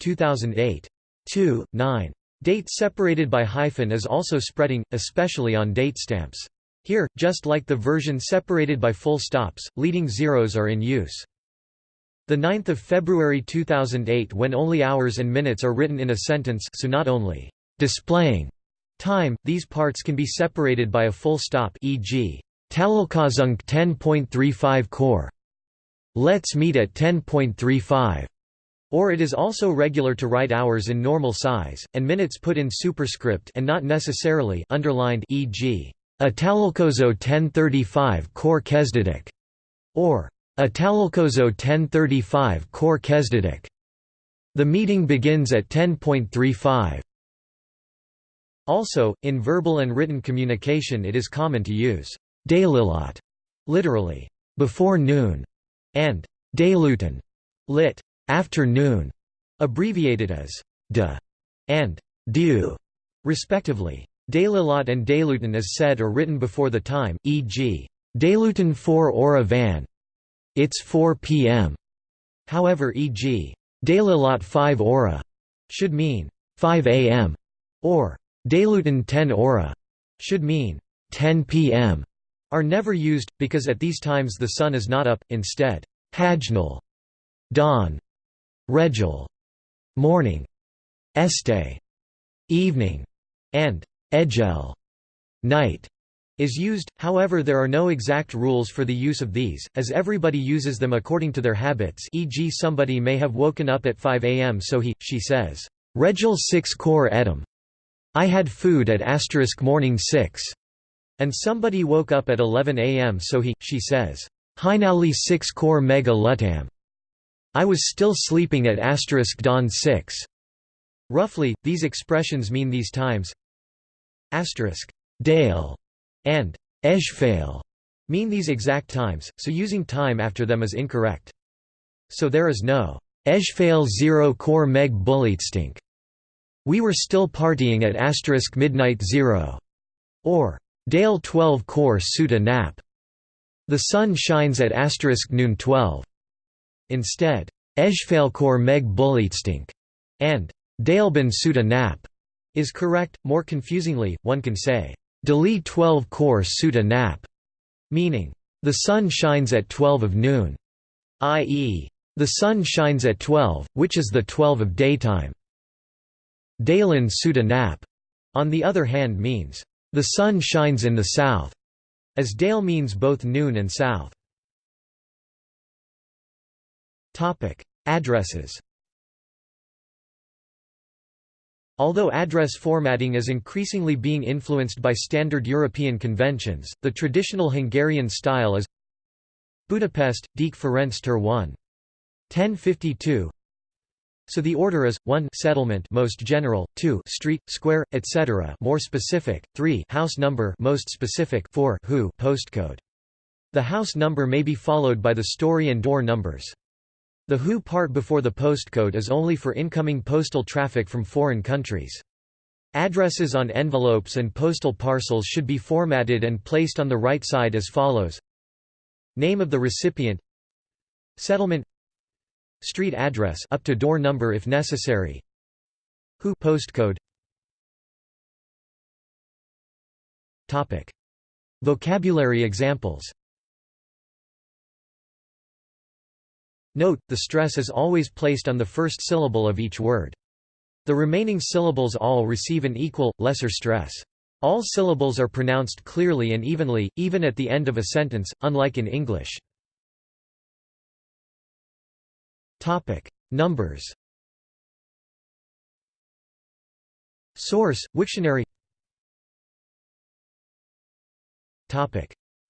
[SPEAKER 1] 2008. 2, 9. Date separated by hyphen is also spreading, especially on date stamps. Here, just like the version separated by full stops, leading zeros are in use. The 9th of February 2008 when only hours and minutes are written in a sentence so not only displaying time, these parts can be separated by a full stop e.g. Találkozunk 10.35 core. Let's meet at 10.35. Or it is also regular to write hours in normal size, and minutes put in superscript and not necessarily underlined e.g. A Találkozó 1035 kor kezdődik, or A Találkozó 1035 kor kezdődik. The meeting begins at 10.35. Also, in verbal and written communication it is common to use délelőtt, literally, before noon, and délután, lit. Afternoon, abbreviated as de and du, respectively. Dalilat and Dalutan is said or written before the time, e.g. Dalutan 4 ora van. It's 4 p.m. However e.g. Dalilat 5 ora should mean 5 a.m. or Dalutan 10 ora should mean 10 p.m. are never used, because at these times the sun is not up, instead, Hajnal, dawn, Rejal, morning, Este, evening, and Ejel, night is used, however there are no exact rules for the use of these, as everybody uses them according to their habits e.g. somebody may have woken up at 5 am so he, she says, Regil 6 Kor Edom. I had food at asterisk morning 6. And somebody woke up at 11 am so he, she says, Hinali 6 Kor Mega Lutam. I was still sleeping at asterisk dawn 6. Roughly, these expressions mean these times asterisk dale and ejfail mean these exact times, so using time after them is incorrect. So there is no ejfail 0 core meg bulitstink. We were still partying at asterisk midnight 0 or Dale 12 Kor Suta Nap. The sun shines at asterisk noon 12. Instead, Ejfail Kor meg bulitstink and Daleben Suta Nap is correct. More confusingly, one can say, Dali 12 Kor Suta Nap, meaning, the sun shines at 12 of noon, i.e., the sun shines at 12, which is the 12 of daytime. Dalen Suta Nap, on the other hand means, the sun shines in the south, as Dale means both noon and south. Addresses Although address formatting is increasingly being influenced by standard European conventions, the traditional Hungarian style is Budapest, Deák Ferenc Ter 1. 1052 so the order is 1 settlement most general, 2 street, square, etc. more specific, 3 house number most specific, 4 who postcode. The house number may be followed by the story and door numbers. The WHO part before the postcode is only for incoming postal traffic from foreign countries. Addresses on envelopes and postal parcels should be formatted and placed on the right side as follows. Name of the recipient. Settlement. Street address up to door number if necessary. WHO postcode. Topic. Vocabulary examples Note, the stress is always placed on the first syllable of each word. The remaining syllables all receive an equal, lesser stress. All syllables are pronounced clearly and evenly, even at the end of a sentence, unlike in English. Numbers Source, Wiktionary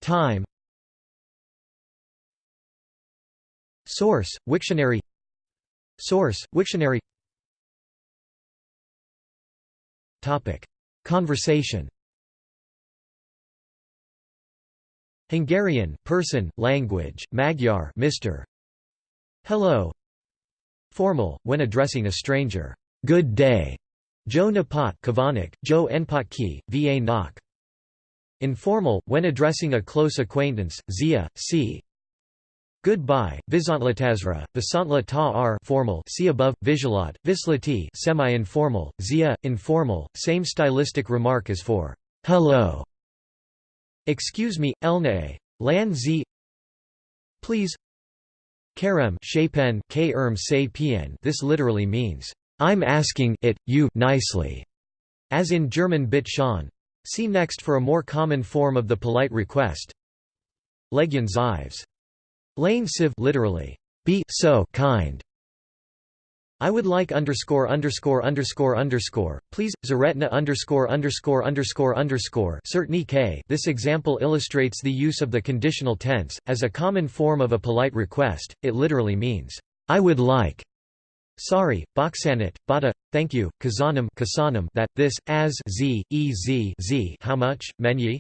[SPEAKER 1] Time Source, Wiktionary. Source, Wiktionary. Conversation. Hungarian person, language, Magyar Mr. Hello. Formal, when addressing a stranger, Good day, Joe Napat Kavanik, Joe Enpatki, Va Nok. Informal, when addressing a close acquaintance, Zia, c. Goodbye, Vizontlatazra, Visantla ta formal see above, Visualat, Vislati semi-informal, Zia, informal, same stylistic remark as for hello. Excuse me, Elnae. Lan z Please Karem shapen k erm This literally means, I'm asking it, you nicely, as in German bit schon. See next for a more common form of the polite request. Legion Zives Lane siv literally, be so kind. I would like underscore underscore underscore underscore, please, Zaretna underscore underscore underscore underscore certainly k This example illustrates the use of the conditional tense, as a common form of a polite request, it literally means, I would like. Sorry, Boxanit, Bata, thank you, Kazanam that, this, as z, e z z how much, menye?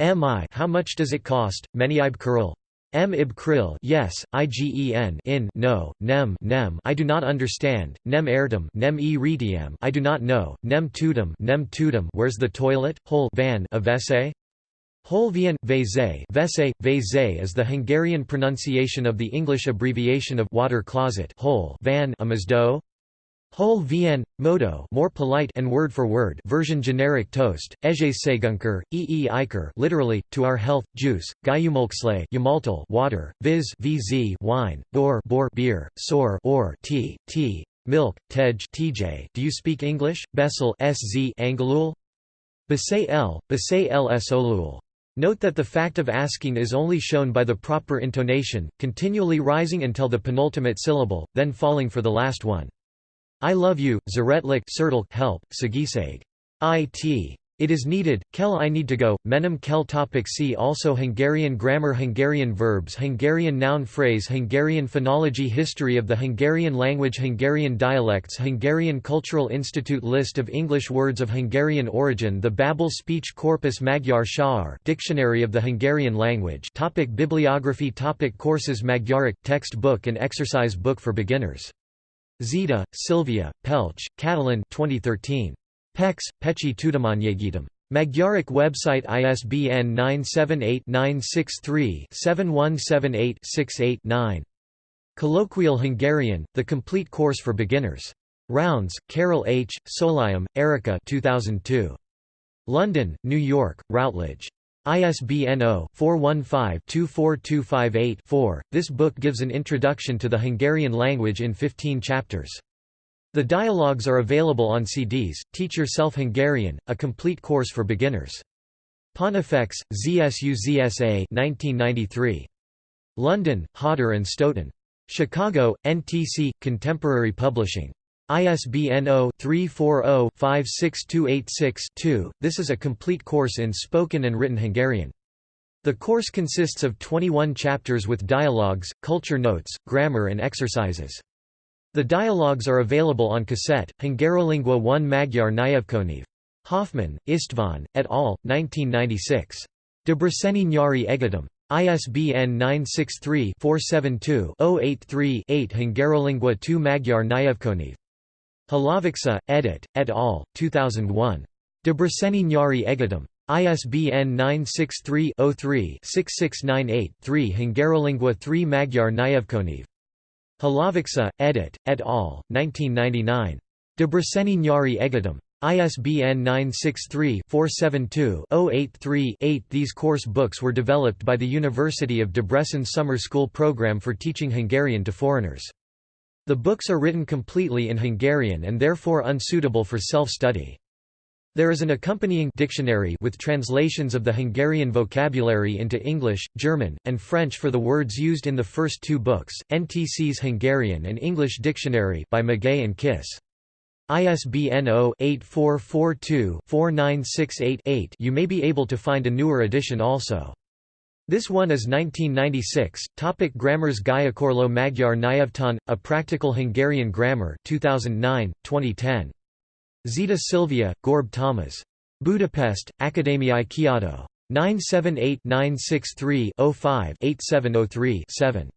[SPEAKER 1] Mi how much does it cost, Meniib Kuril? M. Ib Krill yes, Igen in no, nem nem I do not understand, nem ertem nem e retiam I do not know, nem tutum nem tutum where's the toilet, hole van avese? Holvien, Veze, Vese, Veze is the Hungarian pronunciation of the English abbreviation of water closet hole van amazdo. Hol vien, modo more polite and word for word version generic toast, Ejes segunker, ee iker literally, to our health, juice, gayumolksle yamaltal water, viz vz wine, bor bor beer, sor or tea, tea, milk, tej tj do you speak English, Bessel sz angalul? Basay l, basay l. Note that the fact of asking is only shown by the proper intonation, continually rising until the penultimate syllable, then falling for the last one. I love you, Zaretlik help, Sagisag. It. It is needed, kel I need to go, menem kel topic see also Hungarian grammar Hungarian verbs Hungarian noun phrase Hungarian phonology History of the Hungarian language Hungarian dialects Hungarian Cultural Institute List of English words of Hungarian origin The Babel Speech Corpus Magyar Shaar Dictionary of the Hungarian language topic Bibliography topic Courses Magyaric, text book and exercise book for beginners Zita, Sylvia, Pelcz, Katalin 2013. Pex, Pécsi Tudományegyetem. Magyaric website ISBN 978-963-7178-68-9. Colloquial Hungarian, The Complete Course for Beginners. Rounds, Carol H., Solium, Erika 2002. London, New York, Routledge. ISBN 0-415-24258-4. This book gives an introduction to the Hungarian language in 15 chapters. The dialogues are available on CDs. Teach Yourself Hungarian, a complete course for beginners. Pontifex, ZSU ZSA 1993. London, Hodder and Stoughton. Chicago, NTC, Contemporary Publishing. ISBN 0-340-56286-2. This is a complete course in spoken and written Hungarian. The course consists of 21 chapters with dialogues, culture notes, grammar and exercises. The dialogues are available on cassette, Hungarolingua 1 Magyar Nyelvkönyv. Hoffman, István, et al., 1996. Debreceni Nyari Egyetem. ISBN 963-472-083-8 Hungarolingua 2 Magyar Nyelvkönyv. Halavica, edit, et al., 2001. Debreceni Nyari Egyetem. ISBN 963-03-6698-3 Hungarolingua 3 Magyar Nyelvkönyv. Halavica, edit, et al., 1999. Debreceni Nyari Egyetem. ISBN 963-472-083-8 These course books were developed by the University of Debrecen Summer School Program for teaching Hungarian to foreigners. The books are written completely in Hungarian and therefore unsuitable for self-study. There is an accompanying dictionary with translations of the Hungarian vocabulary into English, German, and French for the words used in the first two books, NTC's Hungarian and English Dictionary by Magay and Kiss. ISBN 0-8442-4968-8 You may be able to find a newer edition also. This one is 1996. Topic Grammars Gyakorlo Magyar Nyelvtan, A Practical Hungarian Grammar 2009, 2010. Zita Silvia, Gorb Thomas. Budapest, Akadémiai Kiadó. 978-963-05-8703-7.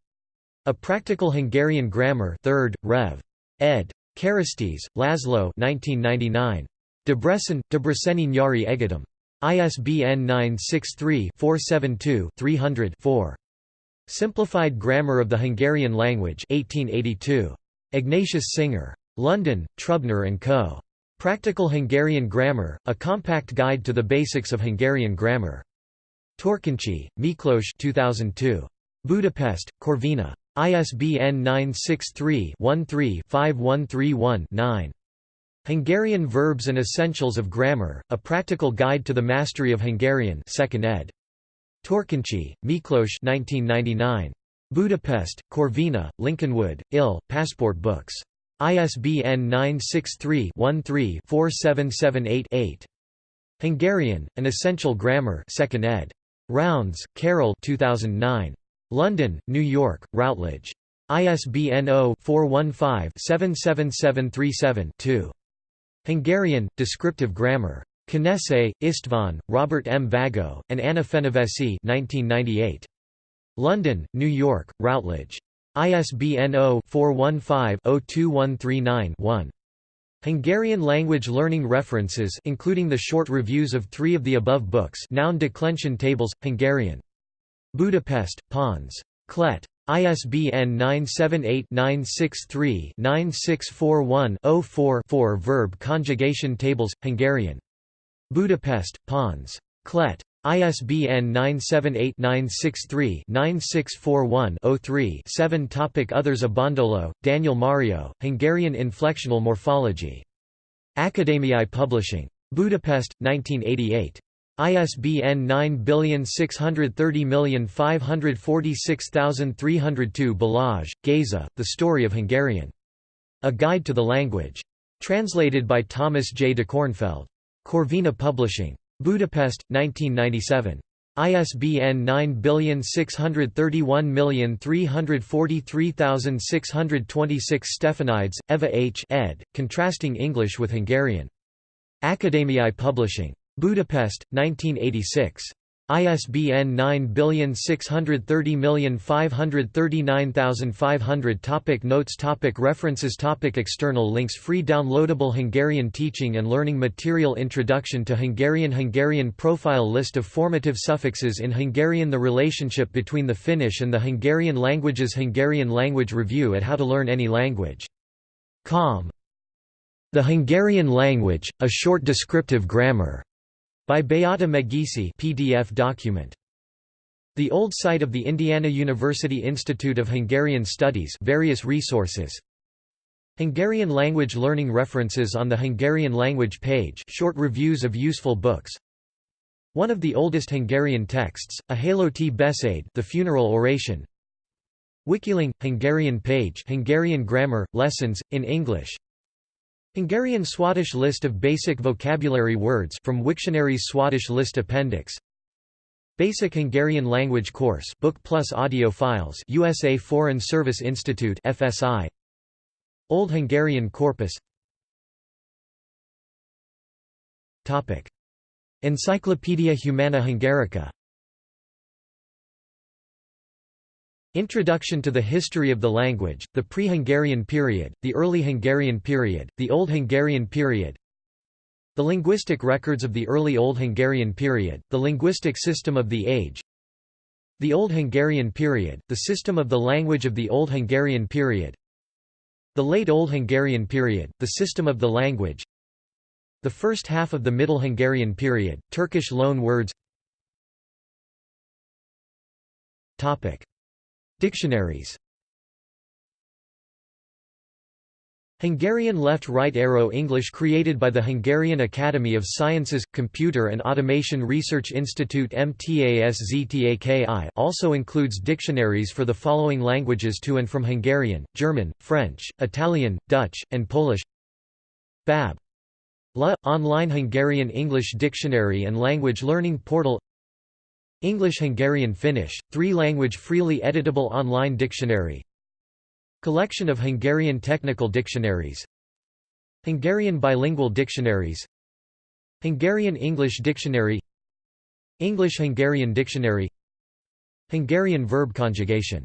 [SPEAKER 1] A Practical Hungarian Grammar 3rd, Rev. ed. Keresztes, Laszlo 1999. Debrecen, Debreceni Nyari Egyetem. ISBN 963-472-300-4. Simplified Grammar of the Hungarian Language 1882. Ignatius Singer. London, Trubner & Co. Practical Hungarian Grammar, a compact guide to the basics of Hungarian grammar. Törkenczy, Miklós 2002. Budapest, Corvina. ISBN 963-13-5131-9. Hungarian Verbs and Essentials of Grammar, A Practical Guide to the Mastery of Hungarian 2nd ed. Törkenczy, Miklós 1999. Budapest, Corvina, Lincolnwood, IL, Passport Books. ISBN 963-13-47788-8. Hungarian, An Essential Grammar 2nd ed. Rounds, Carol 2009. London, New York, Routledge. ISBN 0-415-77737-2. Hungarian, Descriptive Grammar. Kenesei, István, Robert M. Vago, and Anna Fenyvesi 1998. London, New York, Routledge. ISBN 0-415-02139-1. Hungarian language learning references including the short reviews of three of the above books noun declension tables, Hungarian. Budapest, Pons. Klett. ISBN 978-963-9641-04-4 Verb conjugation tables, Hungarian. Budapest, Pons. Klett. ISBN 978-963-9641-03-7 Topic Others Abondolo, Daniel Mario, Hungarian Inflectional Morphology. Akadémiai Publishing. Budapest, 1988. ISBN 96305463302 Balázs, Géza, The Story of Hungarian. A Guide to the Language. Translated by Thomas J. de Kornfeld. Corvina Publishing. Budapest, 1997. ISBN 96313433626 Stefanides, Eva H. ed., Contrasting English with Hungarian. Akadémiai Publishing. Budapest, 1986. ISBN 9630539,500 Topic Notes topic References topic External links Free downloadable Hungarian teaching and learning material Introduction to Hungarian Hungarian profile List of formative suffixes in Hungarian The relationship between the Finnish and the Hungarian languages Hungarian language review at How to Learn Any Language. Com. The Hungarian language, a short descriptive grammar. By Beáta Megyesi PDF document. The old site of the Indiana University Institute of Hungarian Studies various resources. Hungarian language learning references on the Hungarian language page short reviews of useful books. One of the oldest Hungarian texts, a Halotti Beszéd the funeral oration. Wikiling, Hungarian page Hungarian grammar, lessons, in English Hungarian Swadesh list of basic vocabulary words from Wiktionary's Swadesh list appendix. Basic Hungarian language course book plus audio files USA Foreign Service Institute FSI Old Hungarian corpus. Topic. Encyclopaedia Humana Hungarica Introduction to the History of the Language, the Pre-Hungarian Period, the Early Hungarian Period, the Old Hungarian Period. The Linguistic Records of the Early Old Hungarian Period, the Linguistic System of the Age. The Old Hungarian Period, the System of the Language of the Old Hungarian Period. The Late Old Hungarian Period, the System of the Language. The First Half of the Middle Hungarian Period, Turkish loan words Topic Dictionaries Hungarian left-right arrow English created by the Hungarian Academy of Sciences, Computer and Automation Research Institute MTASZTAKI also includes dictionaries for the following languages to and from Hungarian, German, French, Italian, Dutch, and Polish BAB. La – Online Hungarian English Dictionary and Language Learning Portal English Hungarian Finnish, three-language freely editable online dictionary. Collection of Hungarian technical dictionaries. Hungarian bilingual dictionaries. Hungarian English Dictionary. English Hungarian Dictionary. Hungarian verb conjugation